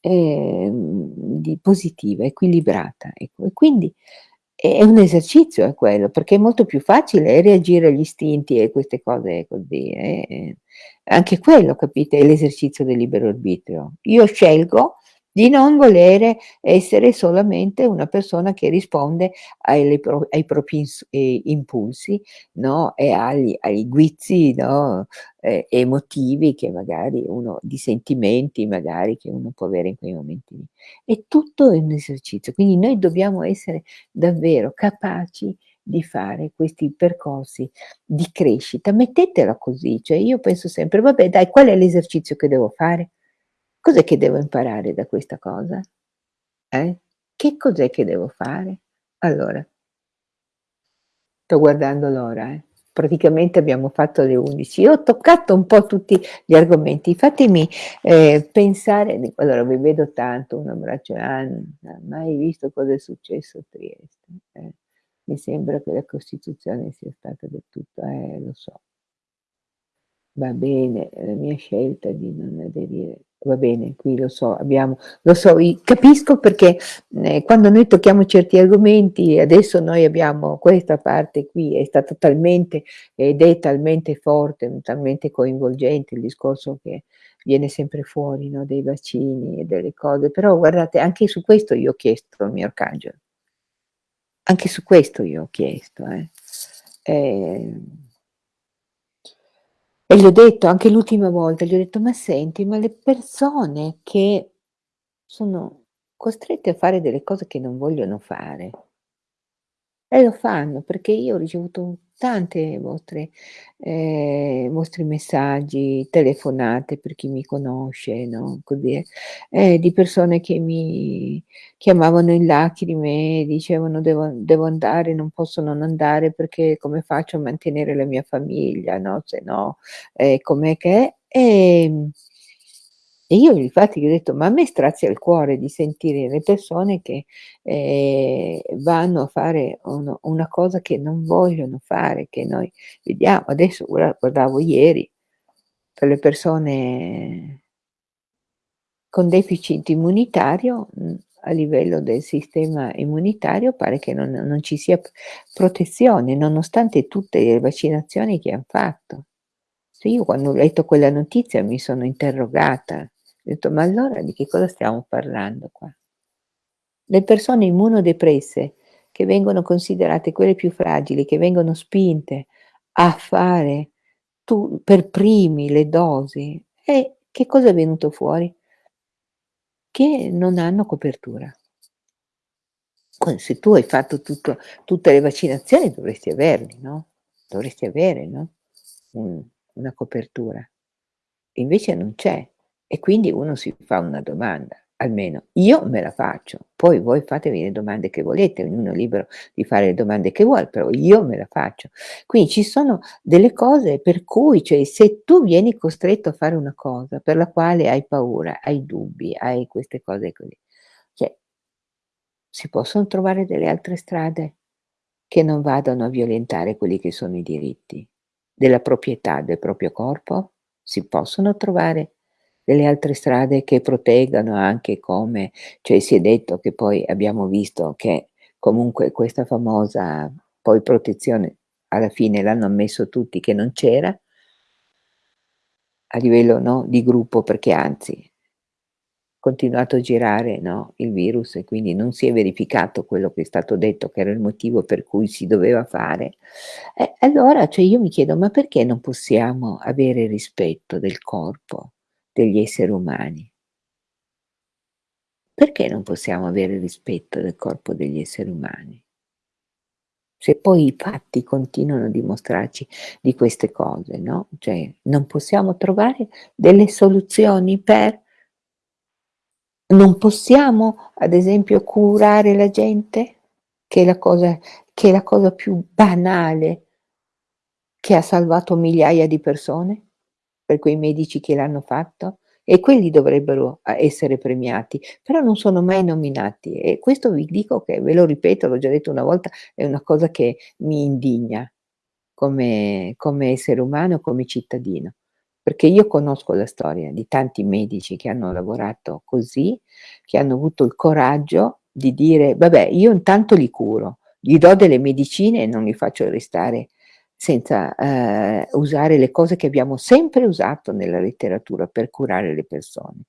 di positiva, equilibrata", ecco. E quindi è un esercizio è quello, perché è molto più facile reagire agli istinti e queste cose così, eh, anche quello capite, è l'esercizio del libero arbitrio. Io scelgo di non volere essere solamente una persona che risponde pro ai propri ehm, impulsi, no, e agli ai guizzi, no, ehm, emotivi che magari uno di sentimenti magari che uno può avere in quei momenti lì. È tutto un esercizio, quindi noi dobbiamo essere davvero capaci di fare questi percorsi di crescita. Mettetela così, cioè io penso sempre: "Vabbè dai, qual è l'esercizio che devo fare? Cos'è che devo imparare da questa cosa? Eh? Che cos'è che devo fare?" Allora sto guardando l'ora, eh. Praticamente abbiamo fatto le 11. Io ho toccato un po' tutti gli argomenti. Fatemi, ehm, pensare allora vi vedo tanto, un abbraccio Anna, mai visto cosa è successo a Trieste, eh. Mi sembra che la Costituzione sia stata del tutto eh, lo so. Va bene, la mia scelta di non aderire Va bene, qui lo so, abbiamo lo so, capisco perché, ehm, quando noi tocchiamo certi argomenti, adesso noi abbiamo questa parte qui, è stata talmente ed è talmente forte, talmente coinvolgente il discorso che viene sempre fuori, no, dei vaccini e delle cose, però guardate anche su questo io ho chiesto al mio arcangelo. Anche su questo io ho chiesto, eh. Ehm e gli ho detto anche l'ultima volta, gli ho detto: "Ma senti, ma le persone che sono costrette a fare delle cose che non vogliono fare" E lo fanno, perché io ho ricevuto tante vostre ehm, vostri messaggi, telefonate per chi mi conosce, no, così, eh, ehm, di persone che mi chiamavano in lacrime e dicevano: "Devo devo andare, non posso non andare perché come faccio a mantenere la mia famiglia, no, se no, ehm, com'è che è?" Ehm e io infatti gli ho detto: "Ma a me strazia il cuore di sentire le persone che, ehm, vanno a fare uno una cosa che non vogliono fare, che noi vediamo adesso gua guardavo ieri, per le persone con deficit immunitario, mhmm, a livello del sistema immunitario pare che non non ci sia protezione, nonostante tutte le vaccinazioni che han fatto. Io quando ho letto quella notizia mi sono interrogata, ho detto: "Ma allora di che cosa stiamo parlando qua?" Le persone immunodepresse, che vengono considerate quelle più fragili, che vengono spinte a fare tu per primi le dosi, e che cosa è venuto fuori? Che non hanno copertura. Se tu hai fatto tutto tutte le vaccinazioni dovresti averli, no, dovresti avere, no, un una copertura. Invece non c'è. E quindi uno si fa una domanda, almeno io me la faccio, poi voi fatevi le domande che volete, ognuno è libero di fare le domande che vuole, però io me la faccio. Quindi ci sono delle cose per cui, cioè se tu vieni costretto a fare una cosa per la quale hai paura, hai dubbi, hai queste cose così, cioè si possono trovare delle altre strade che non vadano a violentare quelli che sono i diritti della proprietà del proprio corpo? Si possono trovare delle altre strade che proteggano anche come cioè si è detto che poi abbiamo visto che comunque questa famosa poi protezione alla fine l'hanno ammesso tutti che non c'era a livello, no, di gruppo perché anzi continuato a girare, no, il virus e quindi non si è verificato quello che è stato detto che era il motivo per cui si doveva fare. E allora, cioè io mi chiedo: ma perché non possiamo avere rispetto del corpo degli esseri umani? Perché non possiamo avere rispetto del corpo degli esseri umani? Se poi i fatti continuano a dimostrarci di queste cose, no, cioè non possiamo trovare delle soluzioni per non possiamo, ad esempio, curare la gente? Che è la cosa che è la cosa più banale che ha salvato migliaia di persone? Per quei medici che l'hanno fatto? E quelli dovrebbero a essere premiati, però non sono mai nominati e questo vi dico che ve lo ripeto, l'ho già detto una volta, è una cosa che mi indigna come come essere umano, come cittadino. Perché io conosco la storia di tanti medici che hanno lavorato così, che hanno avuto il coraggio di dire: "Vabbè, io intanto li curo, gli do delle medicine e non li faccio restare senza, ehm, usare le cose che abbiamo sempre usato nella letteratura per curare le persone."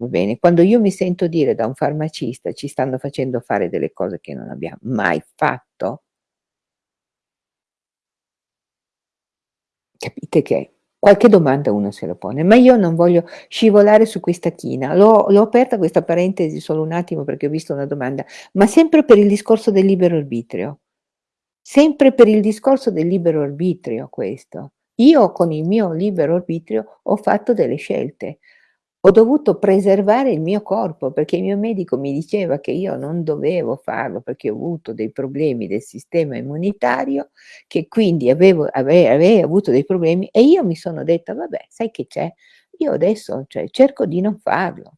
Va bene? Quando io mi sento dire da un farmacista: "Ci stanno facendo fare delle cose che non abbiam mai fatto" capite che qualche domanda uno se lo pone, ma io non voglio scivolare su questa china. L'ho aperta questa parentesi solo un attimo perché ho visto una domanda, ma sempre per il discorso del libero arbitrio. Sempre per il discorso del libero arbitrio questo. Io con il mio libero arbitrio ho fatto delle scelte. Ho dovuto preservare il mio corpo, perché il mio medico mi diceva che io non dovevo farlo, perché ho avuto dei problemi del sistema immunitario, che quindi avevo ave avrei avuto dei problemi e io mi sono detta: "Vabbè, sai che c'è? Io adesso, cioè, cerco di non farlo."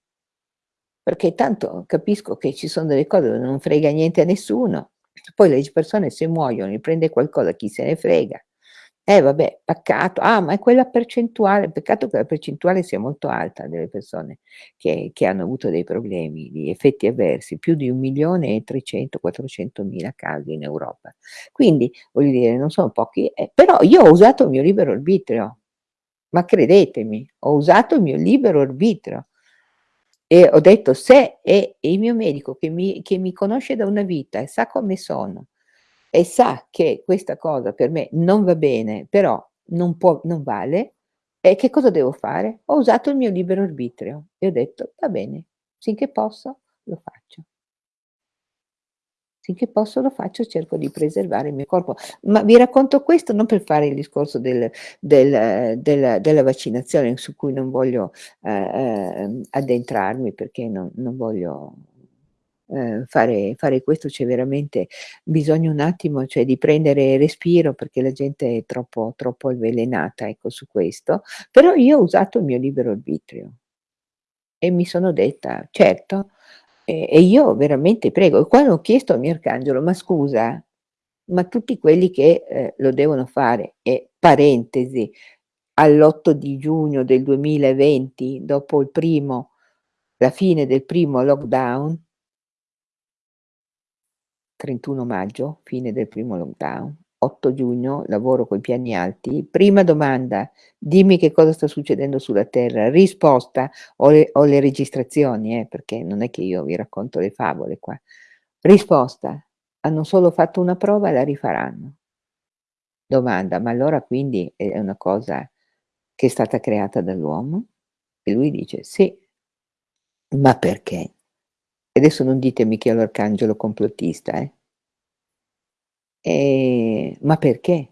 Perché tanto capisco che ci son delle cose dove non frega niente a nessuno, poi le persone se muoiono, gli prende qualcosa, chi se ne frega. Eh vabbè, peccato. Ah, ma è quella percentuale peccato che la percentuale sia molto alta delle persone che che hanno avuto dei problemi di effetti avversi, più di 1.300.000, 400.000 casi in Europa. Quindi, voglio dire, non sono pochi, eh, però io ho usato il mio libero arbitrio, ma credetemi, ho usato il mio libero arbitrio. E ho detto: "Se è il mio medico che mi che mi conosce da una vita e sa come sono e sa che questa cosa per me non va bene, però non può non vale, e che cosa devo fare?" Ho usato il mio libero arbitrio e ho detto: "Va bene, finché posso lo faccio." Finché posso lo faccio, cerco di preservare il mio corpo. Ma vi racconto questo non per fare il discorso del del del della vaccinazione su cui non voglio, ehm, ehm, addentrarmi perché non non voglio, ehm, fare fare questo, c'è veramente bisogno un attimo, cioè di prendere respiro perché la gente è troppo troppo avvelenata, ecco, su questo. Però io ho usato il mio libero arbitrio. E mi sono detta: "Certo, e io veramente prego." E quando ho chiesto al mio arcangelo: "Ma scusa, ma tutti quelli che, ehm, lo devono fare" e parentesi, all'8 di giugno del 2020, dopo il primo la fine del primo lockdown 31 maggio, fine del primo lockdown, 8 giugno, lavoro coi piani alti. Prima domanda: "Dimmi che cosa sta succedendo sulla Terra." Risposta: ho le ho le registrazioni eh, perché non è che io vi racconto le favole qua. Risposta: "Hanno solo fatto una prova e la rifaranno." Domanda: "Ma allora quindi è una cosa che è stata creata dall'uomo?" E lui dice: "Sì." Ma perché? E adesso non ditemi che è l'arcangelo complottista, eh. Ehm, ma perché?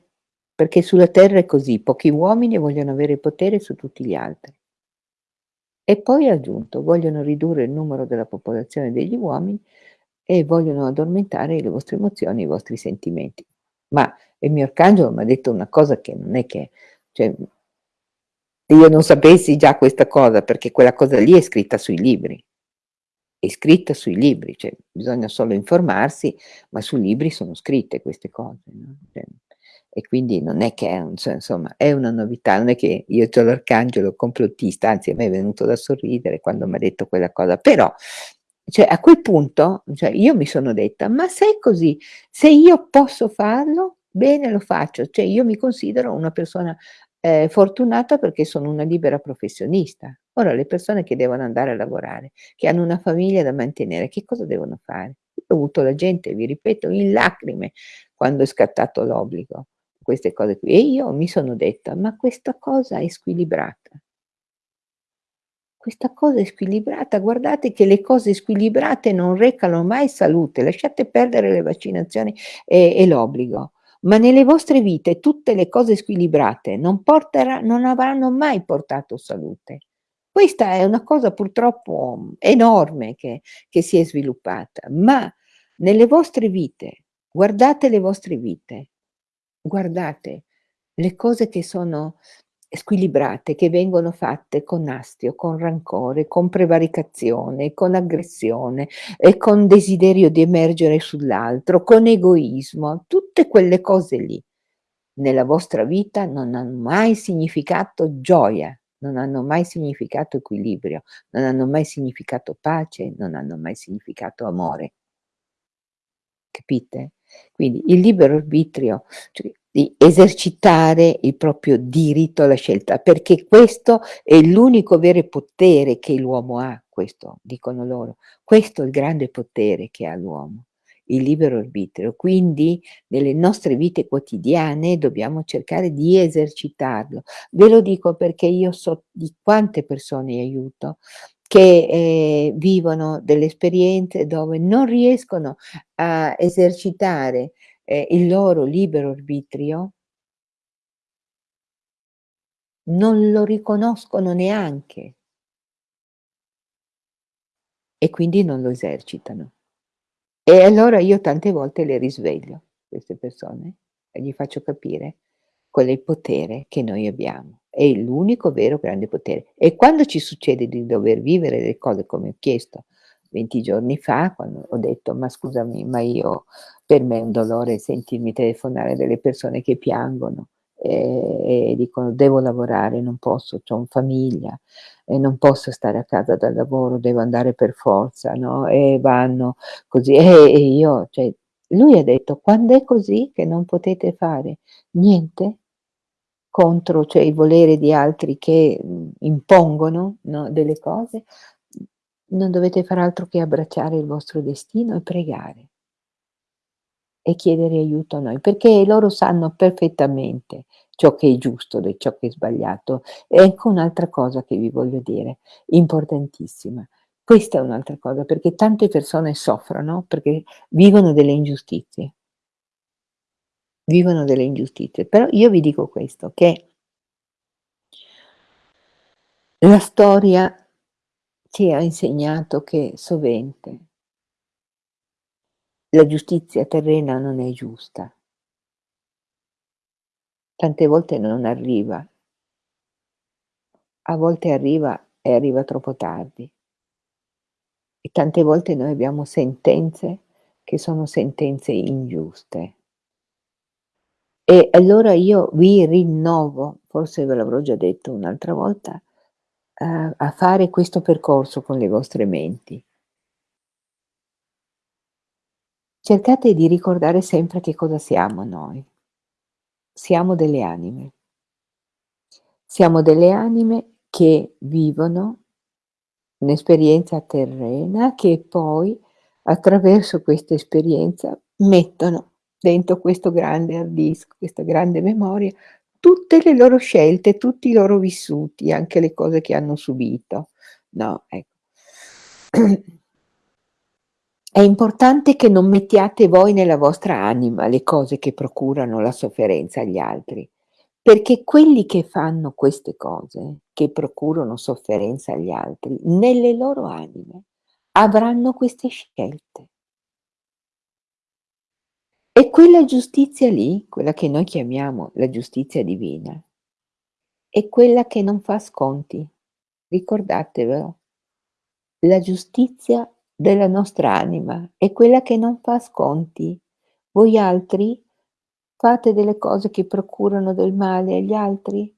Perché sulla terra è così, pochi uomini vogliono avere potere su tutti gli altri. E poi ha aggiunto: "Vogliono ridurre il numero della popolazione degli uomini e vogliono addormentare le vostre emozioni, i vostri sentimenti." Ma il mio arcangelo m'ha detto una cosa che non è che cioè io non sapessi già questa cosa, perché quella cosa lì è scritta sui libri. È scritta sui libri, cioè bisogna solo informarsi, ma sui libri sono scritte queste cose, no, cioè e quindi non è che è un cioè insomma è una novità, non è che io c'ho l'arcangelo complottista, anzi a me è venuto da sorridere quando m'ha detto quella cosa, però cioè a quel punto, cioè io mi sono detta: "Ma se è così, se io posso farlo, bene lo faccio." Cioè io mi considero una persona, ehm, fortunata perché sono una libera professionista. Ora le persone che devono andare a lavorare, che hanno una famiglia da mantenere, che cosa devono fare? Io ho avuto la gente, vi ripeto, in lacrime quando è scattato l'obbligo, queste cose qui. E io mi sono detta: "Ma questa cosa è squilibrata." Questa cosa è squilibrata, guardate che le cose squilibrate non recano mai salute, lasciate perdere le vaccinazioni e e l'obbligo, ma nelle vostre vite tutte le cose squilibrate non portera non avranno mai portato salute. Questa è una cosa purtroppo enorme che che si è sviluppata, ma nelle vostre vite, guardate le vostre vite, guardate le cose che sono squilibrate, che vengono fatte con astio, con rancore, con prevaricazione, con aggressione e con desiderio di emergere sull'altro, con egoismo, tutte quelle cose lì nella vostra vita non han mai significato gioia, non hanno mai significato equilibrio, non hanno mai significato pace, non hanno mai significato amore. Capite? Quindi il libero arbitrio, cioè di esercitare il proprio diritto alla scelta, perché questo è l'unico vero potere che l'uomo ha, questo dicono loro. Questo è il grande potere che ha l'uomo, il libero arbitrio. Quindi nelle nostre vite quotidiane dobbiamo cercare di esercitarlo. Ve lo dico perché io so di quante persone aiuto che, ehm, vivono delle esperienze dove non riescono a esercitare, ehm, il loro libero arbitrio non lo riconoscono neanche. E quindi non lo esercitano. E allora io tante volte le risveglio, queste persone, e gli faccio capire qual è il potere che noi abbiamo. È l'unico vero grande potere. E quando ci succede di dover vivere le cose come ho chiesto 20 giorni fa, quando ho detto: "Ma scusami, ma io per me è un dolore sentirmi telefonare delle persone che piangono." e e dicono: "Devo lavorare, non posso, c'ho un famiglia e non posso stare a casa dal lavoro, devo andare per forza", no, e vanno così. Eh, e io cioè lui ha detto: "Quand'è così che non potete fare niente contro, cioè il volere di altri che, impongono, no, delle cose, non dovete far altro che abbracciare il vostro destino e pregare" "e chiedere aiuto a noi", perché loro sanno perfettamente ciò che è giusto da ciò che è sbagliato. E ecco un'altra cosa che vi voglio dire, importantissima. Questa è un'altra cosa, perché tante persone soffrono perché vivono delle ingiustizie. Vivono delle ingiustizie. Però io vi dico questo, che la storia ci ha insegnato che sovente la giustizia terrena non è giusta. Tante volte non arriva. A volte arriva e arriva troppo tardi. E tante volte noi abbiamo sentenze che sono sentenze ingiuste. E allora io vi rinnovo, forse ve l'avrò già detto un'altra volta, a fare questo percorso con le vostre menti. Cercate di ricordare sempre che cosa siamo noi. Siamo delle anime. Siamo delle anime che vivono un'esperienza terrena, che poi attraverso questa esperienza mettono dentro questo grande hard disk, questa grande memoria, tutte le loro scelte, tutti i loro vissuti, anche le cose che hanno subito, no, ec È importante che non mettiate voi nella vostra anima le cose che procurano la sofferenza agli altri, perché quelli che fanno queste cose, che procurano sofferenza agli altri, nelle loro anime avranno queste scelte. E quella giustizia lì, quella che noi chiamiamo la giustizia divina è quella che non fa sconti, ricordatevelo. La giustizia della nostra anima è quella che non fa sconti. Voi altri fate delle cose che procurano del male agli altri?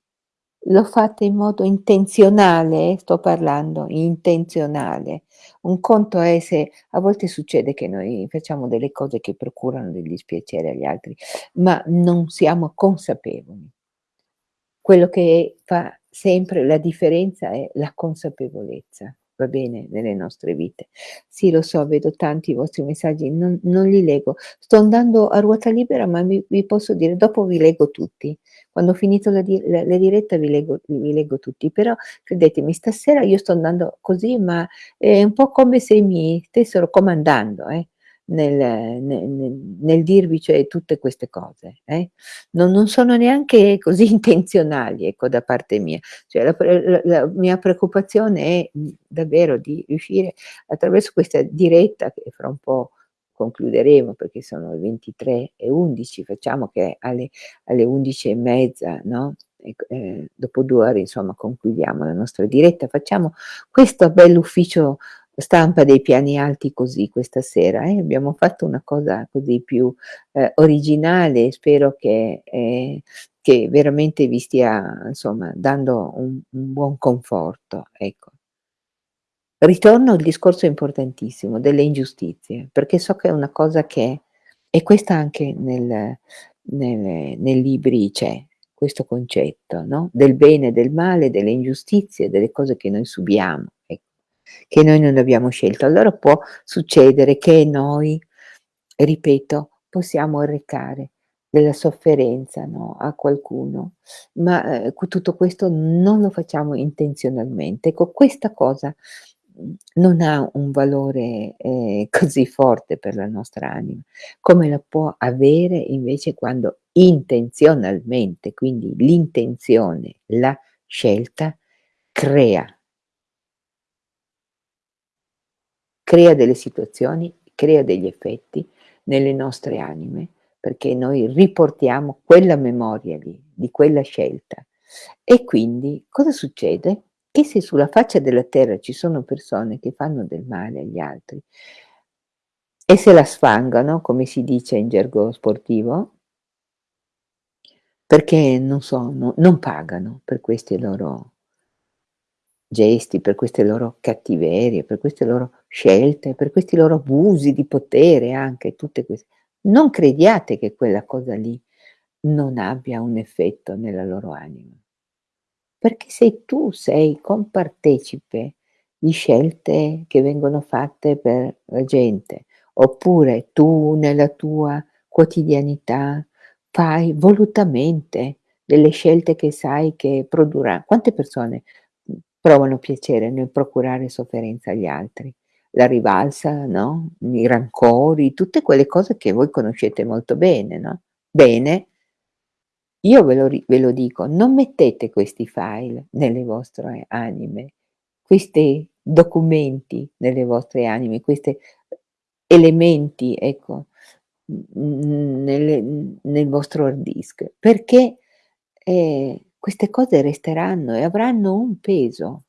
Lo fate in modo intenzionale, eh, sto parlando, intenzionale. Un conto è se a volte succede che noi facciamo delle cose che procurano del dispiacere agli altri, ma non siamo consapevoli. Quello che fa sempre la differenza è la consapevolezza, va bene, nelle nostre vite. Sì, lo so, vedo tanti vostri messaggi, non non li leggo. Sto andando a ruota libera, ma vi vi posso dire, dopo vi leggo tutti. Quando ho finito la di la la diretta vi leggo vi leggo tutti, però credetemi stasera io sto andando così, ma è un po' come se mi stessero comandando, eh, nel ne ne nel dirvi, cioè, tutte queste cose, eh. Non non sono neanche così intenzionali, ecco, da parte mia. Cioè la la la mia preoccupazione è, mhmm, davvero di riuscire attraverso questa diretta, che fra un po' concluderemo perché sono le 23:11, facciamo che alle alle 11 e mezza, no, ec ehm, dopo 2 ore insomma concludiamo la nostra diretta, facciamo questo bell'ufficio stampa dei piani alti così questa sera, eh, abbiamo fatto una cosa così più, ehm, originale spero che ehm, che veramente vi stia insomma dando un un buon conforto, ecco. Ritorno al discorso importantissimo delle ingiustizie, perché so che è una cosa che e questa anche nel nelle nei libri c'è, questo concetto, no, del bene e del male, delle ingiustizie, delle cose che noi subiamo, che noi non abbiamo scelto. Allora può succedere che noi, ripeto, possiamo arrecare della sofferenza, no, a qualcuno, ma, q tutto questo non lo facciamo intenzionalmente. Ecco, questa cosa, mhmm, non ha un valore, ehm, così forte per la nostra anima, come la può avere invece quando intenzionalmente, quindi l'intenzione, la scelta crea crea delle situazioni, crea degli effetti nelle nostre anime, perché noi riportiamo quella memoria lì, di quella scelta. E quindi cosa succede? Che se sulla faccia della terra ci sono persone che fanno del male agli altri e se la sfangano, come si dice in gergo sportivo Perché non so, no non pagano per questi loro gesti, per queste loro cattiverie, per queste loro scelte, per questi loro abusi di potere anche, tutte ques non crediate che quella cosa lì non abbia un effetto nella loro anima. Perché se tu sei compartecipe di scelte che vengono fatte per la gente, oppure tu nella tua quotidianità fai volutamente delle scelte che sai che produrrà quante persone, provano piacere nel procurare sofferenza agli altri? La rivalsa, no, i rancori, tutte quelle cose che voi conoscete molto bene, no, bene io ve lo ve lo dico, non mettete questi file nelle vostre anime, questi documenti nelle vostre anime, queste elementi, ecco, mhmm, nel vostro hard disk, perché, ehm, queste cose resteranno e avranno un peso.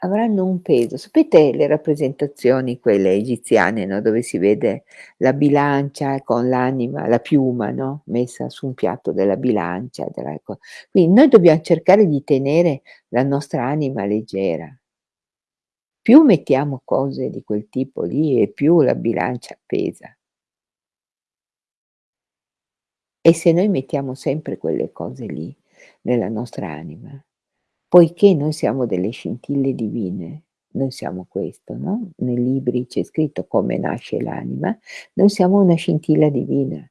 Avranno un peso. Sapete le rappresentazioni quelle egiziane, no, dove si vede la bilancia con l'anima, la piuma, no, messa su un piatto della bilancia, della. Quindi noi dobbiam cercare di tenere la nostra anima leggera. Più mettiamo cose di quel tipo lì e più la bilancia pesa. E se noi mettiamo sempre quelle cose lì nella nostra anima, poiché noi siamo delle scintille divine, noi siamo questo, no, nei libri c'è scritto come nasce l'anima, noi siamo una scintilla divina.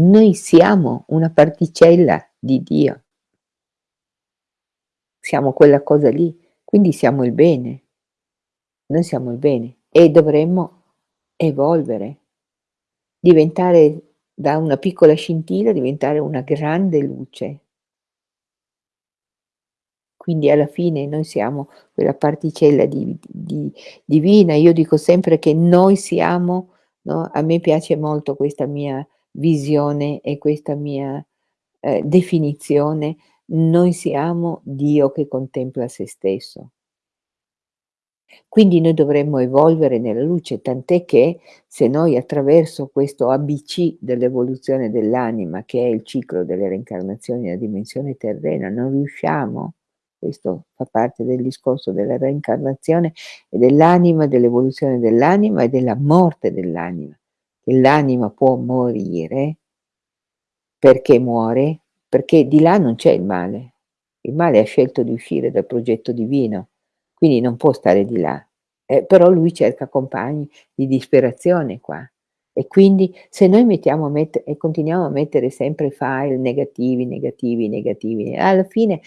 Noi siamo una particella di Dio. Siamo quella cosa lì, quindi siamo il bene. Noi siamo il bene e dovremmo evolvere, diventare da una piccola scintilla, diventare una grande luce. Quindi alla fine noi siamo quella particella di di divina. Io dico sempre che noi siamo no, a me piace molto questa mia visione e questa mia, ehm, definizione, noi siamo Dio che contempla se stesso. Quindi noi dovremmo evolvere nella luce, tant'è che se noi attraverso questo ABC dell'evoluzione dell'anima, che è il ciclo delle reincarnazioni nella dimensione terrena, non riusciamo questo fa parte del discorso della reincarnazione e dell'anima, dell'evoluzione dell'anima e della morte dell'anima, che l'anima può morire perché muore? Perché di là non c'è il male. Il male ha scelto di uscire dal progetto divino, quindi non può stare di là. Eh, però lui cerca compagni di disperazione qua. E quindi se noi mettiamo e continuiamo a mettere sempre file negativi, negativi, negativi, alla fine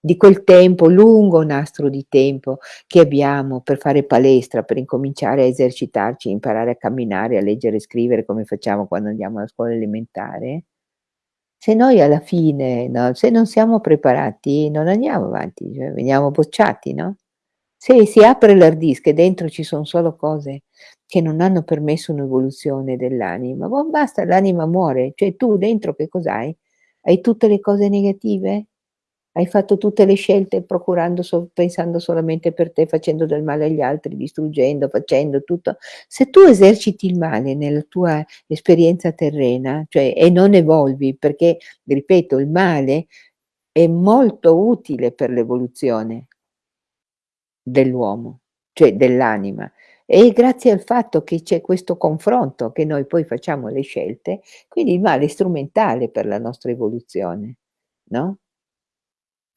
di quel tempo, lungo nastro di tempo che abbiamo per fare palestra, per incominciare a esercitarci, imparare a camminare, a leggere e scrivere come facciamo quando andiamo alla scuola elementare, se noi alla fine, no, se non siamo preparati non andiamo avanti, cioè veniamo bocciati, no? Se si apre l'hard disk e dentro ci son solo cose che non hanno permesso un'evoluzione dell'anima, basta, l'anima muore. Cioè tu dentro che cos'hai? Hai tutte le cose negative? Hai fatto tutte le scelte procurando so pensando solamente per te, facendo del male agli altri, distruggendo, facendo tutto. Se tu eserciti il male nella tua esperienza terrena, cioè e non evolvi, perché ripeto, il male è molto utile per l'evoluzione dell'uomo, cioè dell'anima. E grazie al fatto che c'è questo confronto, che noi poi facciamo le scelte, quindi il male è strumentale per la nostra evoluzione, no?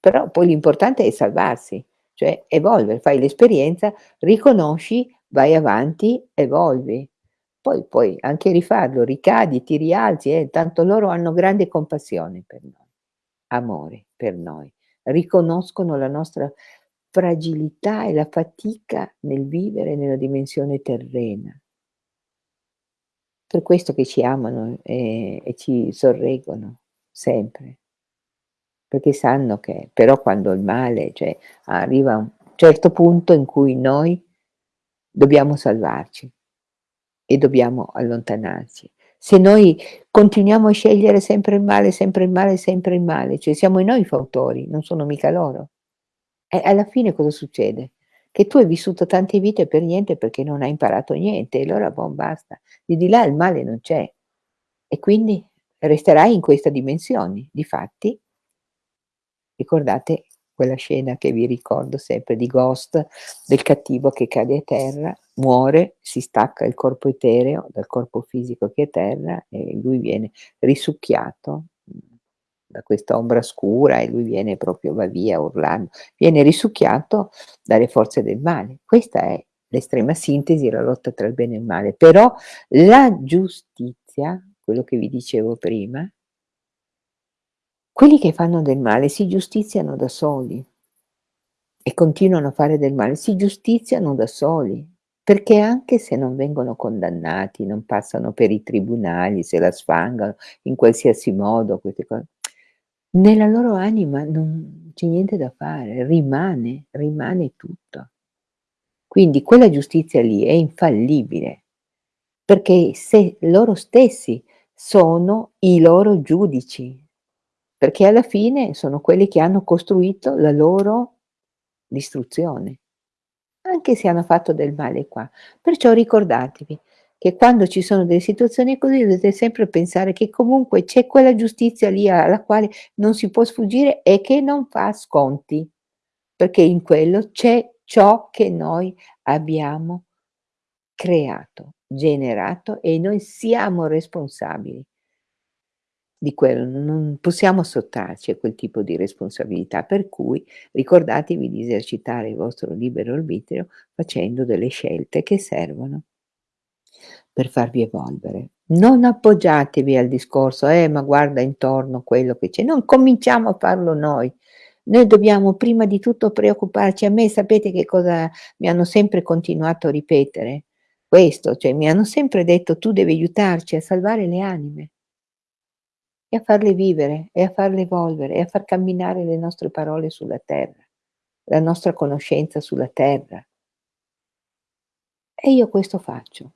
Però poi l'importante è salvarsi, cioè evolvere, fai l'esperienza, riconosci, vai avanti, evolvi. Poi puoi anche rifarlo, ricadi, ti rialzi, eh, tanto loro hanno grande compassione per noi, amore per noi. Riconoscono la nostra fragilità e la fatica nel vivere nella dimensione terrena. Per questo che ci amano, e e ci sorreggono sempre perché sanno che però quando il male, cioè arriva a un certo punto in cui noi dobbiamo salvarci e dobbiamo allontanarci. Se noi continuiamo a scegliere sempre il male, sempre il male, sempre il male, cioè siamo noi i fautori, non sono mica loro. E alla fine cosa succede? Che tu hai vissuto tante vite per niente perché non hai imparato niente e allora boh, basta. Di di là il male non c'è. E quindi resterai in questa dimensione. Difatti ricordate quella scena che vi ricordo sempre di Ghost, del cattivo che cade a terra, muore, si stacca il corpo etereo dal corpo fisico che è terra e lui viene risucchiato da questa ombra scura e lui viene proprio va via urlando, viene risucchiato dalle forze del male. Questa è l'estrema sintesi, la lotta tra il bene e il male. Però la giustizia, quello che vi dicevo prima, quelli che fanno del male si giustiziano da soli e continuano a fare del male, si giustiziano da soli, perché anche se non vengono condannati, non passano per i tribunali, se la sfangano in qualsiasi modo, queste cose, nella loro anima non c'è niente da fare, rimane, rimane tutto. Quindi quella giustizia lì è infallibile, perché se loro stessi sono i loro giudici, perché alla fine sono quelli che hanno costruito la loro distruzione, anche se hanno fatto del male qua. Perciò ricordatevi che quando ci sono delle situazioni così dovete sempre pensare che comunque c'è quella giustizia lì alla quale non si può sfuggire e che non fa sconti, perché in quello c'è ciò che noi abbiamo creato, generato e noi siamo responsabili di quello, non possiamo sottrarci a quel tipo di responsabilità, per cui ricordatevi di esercitare il vostro libero arbitrio facendo delle scelte che servono per farvi evolvere. Non appoggiatevi al discorso, eh ma guarda intorno quello che c'è, non cominciamo a farlo noi. Noi dobbiamo prima di tutto preoccuparci. A me sapete che cosa mi hanno sempre continuato a ripetere? Questo, cioè mi hanno sempre detto tu devi aiutarci a salvare le anime e a farle vivere e a farle evolvere e a far camminare le nostre parole sulla terra, la nostra conoscenza sulla terra. E io questo faccio.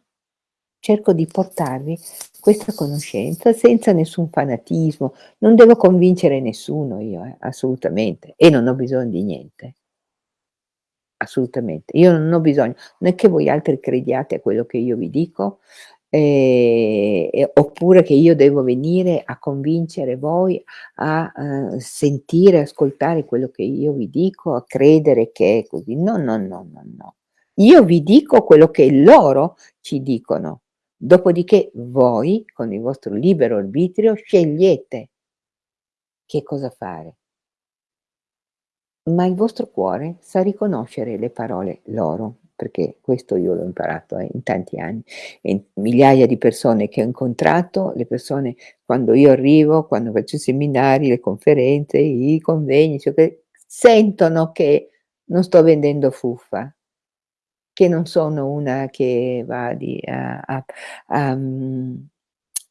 Cerco di portarvi questa conoscenza senza nessun fanatismo, non devo convincere nessuno io, eh, assolutamente, e non ho bisogno di niente, assolutamente, io non ho bisogno, non è che voi altri crediate a quello che io vi dico, eh, eh, oppure che io devo venire a convincere voi a uh, sentire, ascoltare quello che io vi dico, a credere che è così, no, no, no, no, no. Io vi dico quello che loro ci dicono, Dopodiché voi, con il vostro libero arbitrio, scegliete che cosa fare. Ma il vostro cuore sa riconoscere le parole loro, perché questo io l'ho imparato eh, in tanti anni, e migliaia di persone che ho incontrato, le persone quando io arrivo, quando faccio i seminari, le conferenze, i convegni, cioè, sentono che non sto vendendo fuffa, che non sono una che va di, a, a, a,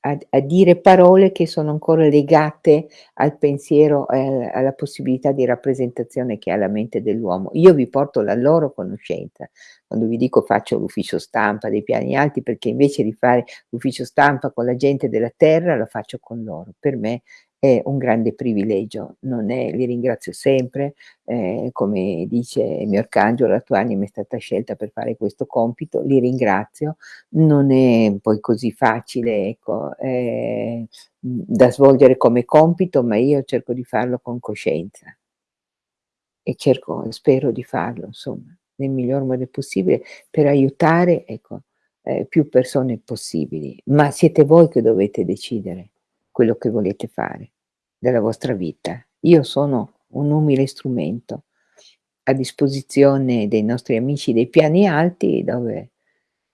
mhmm, a, dire parole che sono ancora legate al pensiero, eh, alla possibilità di rappresentazione che ha la mente dell'uomo. Io vi porto la loro conoscenza. Quando vi dico faccio l'ufficio stampa dei piani alti, perché invece di fare l'ufficio stampa con la gente della terra, lo faccio con loro. Per me è un grande privilegio, non è, li ringrazio sempre, eh, come dice il mio arcangelo, la tua anima è stata scelta per fare questo compito, li ringrazio, non è poi così facile ecco, eh, da svolgere come compito, ma io cerco di farlo con coscienza. E cerco, spero di farlo, insomma, nel miglior modo possibile per aiutare, ecco, eh, più persone possibili, ma siete voi che dovete decidere quello che volete fare della vostra vita. Io sono un umile strumento a disposizione dei nostri amici dei piani alti dove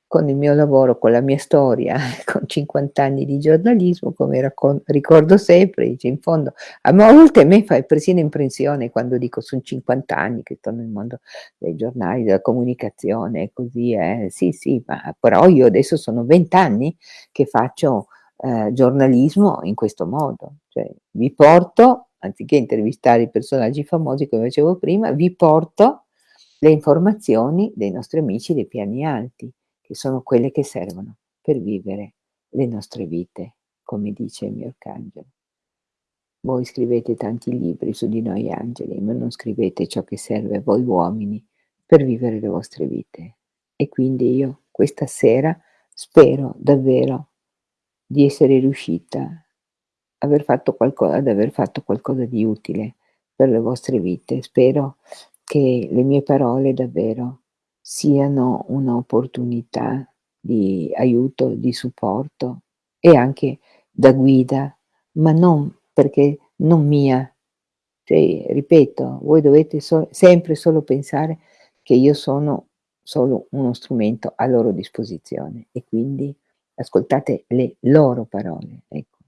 con il mio lavoro, con la mia storia, con 50 anni di giornalismo, come ricordo sempre, dice in fondo, a volte a me fa persino impressione quando dico sono 50 anni che sto nel mondo dei giornali, della comunicazione e così, eh. sì sì, ma però io adesso sono 20 anni che faccio eh, giornalismo in questo modo, cioè vi porto, anziché intervistare i personaggi famosi come facevo prima, vi porto le informazioni dei nostri amici dei piani alti, che sono quelle che servono per vivere le nostre vite, come dice il mio arcangelo. Voi scrivete tanti libri su di noi angeli, ma non scrivete ciò che serve a voi uomini per vivere le vostre vite. E quindi io questa sera spero davvero di essere riuscita aver fatto qualco ad aver fatto qualcosa di utile per le vostre vite. Spero che le mie parole davvero siano un'opportunità di aiuto, di supporto e anche da guida, ma non perché non mia. Cioè, ripeto, voi dovete so sempre solo pensare che io sono solo uno strumento a loro disposizione e quindi ascoltate le loro parole, ecco,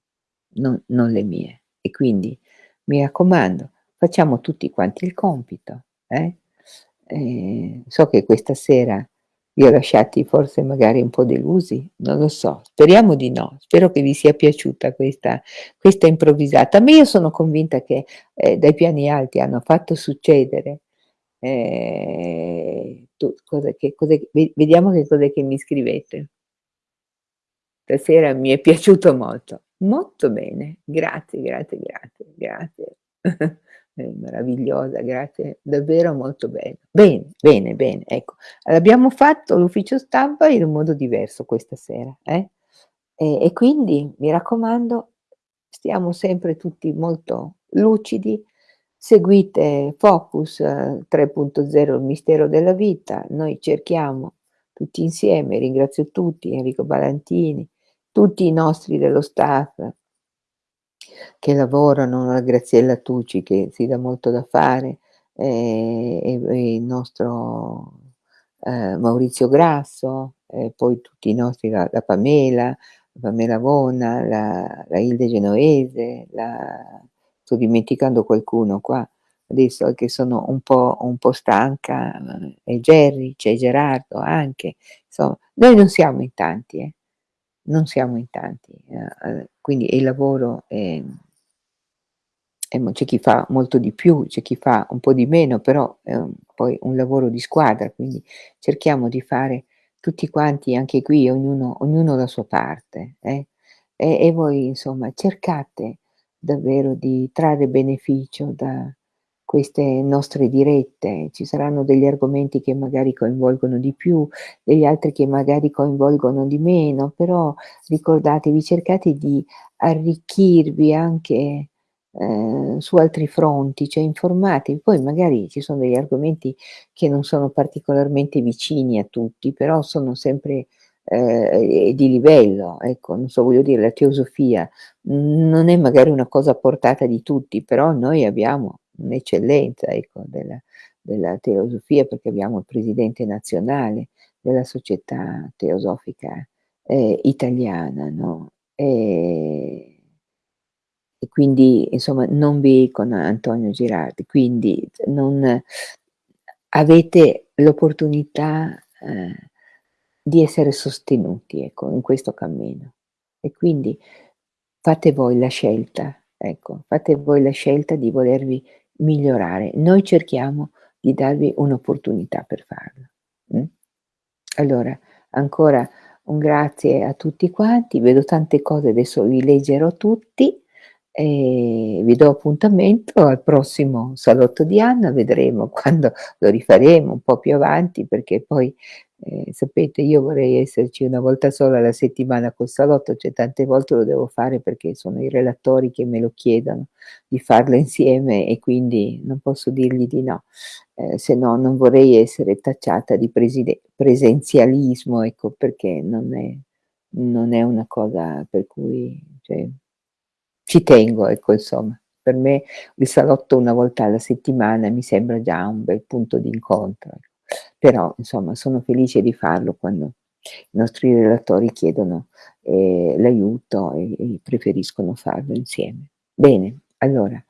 non non le mie. E quindi mi raccomando, facciamo tutti quanti il compito, eh? Ehm, so che questa sera vi ho lasciati forse magari un po' delusi, non lo so, speriamo di no. Spero che vi sia piaciuta questa questa improvvisata. Ma io sono convinta che, ehm, dai piani alti hanno fatto succedere, ehm, tu cos'è che cos'è ve vediamo che cos'è che mi scrivete. Stasera mi è piaciuto molto. Molto bene, grazie, grazie, grazie, grazie. È meravigliosa, grazie, davvero molto bello. Bene, bene, bene, ecco. Abbiamo fatto l'ufficio stampa in un modo diverso questa sera, eh, e e quindi mi raccomando, stiamo sempre tutti molto lucidi, seguite Focus 3.0 il mistero della vita, noi cerchiamo tutti insieme, ringrazio tutti, Enrico Balantini, tutti i nostri dello staff che lavorano, la Graziella Tucci che si dà molto da fare, e e il nostro, ehm, Maurizio Grasso, poi tutti i nostri la la Pamela, Pamela Bona, la la Hilde Genovese, la sto dimenticando qualcuno qua, adesso che sono un po' un po' stanca, e Gerry, c'è Gerardo anche, insomma, noi non siamo in tanti, eh, non siamo in tanti, ehm, uhm, quindi il lavoro, e mo c'è chi fa molto di più, c'è chi fa un po' di meno, però è un poi un lavoro di squadra, quindi cerchiamo di fare tutti quanti anche qui, ognuno ognuno la sua parte, eh, e e voi insomma cercate davvero di trarre beneficio da queste nostre dirette. Ci saranno degli argomenti che magari coinvolgono di più, degli altri che magari coinvolgono di meno, però ricordatevi, cercate di arricchirvi anche, ehm, su altri fronti, cioè informatevi. Poi magari ci sono degli argomenti che non sono particolarmente vicini a tutti, però sono sempre, ehm, di livello, ecco, non so, voglio dire, la teosofia non è magari una cosa portata di tutti, però noi abbiamo un'eccellenza, ecco, della della teosofia, perché abbiamo il presidente nazionale della Società Teosofica, ehm, Italiana, no, ehm e quindi insomma non vi con Antonio Girardi, quindi non avete l'opportunità, ehm, di essere sostenuti, ecco, in questo cammino. E quindi fate voi la scelta, ecco, fate voi la scelta di volervi migliorare. Noi cerchiamo di darvi un'opportunità per farlo, mh. Allora, ancora un grazie a tutti quanti, vedo tante cose, adesso vi leggerò tutti, e vi do appuntamento al prossimo salotto di Anna, vedremo quando lo rifaremo un po' più avanti, perché poi, ehm, sapete io vorrei esserci 1 volta sola alla settimana col salotto, cioè tante volte lo devo fare perché sono i relatori che me lo chiedono di farlo insieme e quindi non posso dirgli di no, ehm, se no non vorrei essere tacciata di presenzialismo, ecco, perché non è non è una cosa per cui cioè ci tengo, ecco, insomma. Per me il salotto 1 volta alla settimana mi sembra già un bel punto d'incontro, ecco. Però insomma sono felice di farlo quando i nostri relatori chiedono, ehm, l'aiuto e e preferiscono farlo insieme. Bene, allora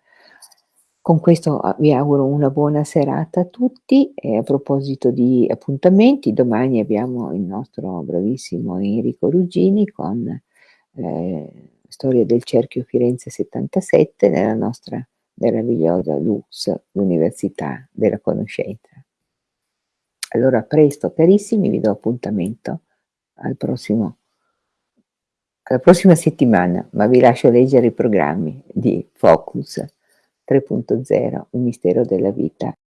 con questo a vi auguro una buona serata a tutti e a proposito di appuntamenti, domani abbiamo il nostro bravissimo Enrico Ruggini con, ehm, Storia del cerchio Firenze 77 nella nostra meravigliosa LUX, l'Università della Conoscenza. Allora presto carissimi, vi do appuntamento al prossimo alla prossima settimana, ma vi lascio leggere i programmi di Focus 3.0, il mistero della vita.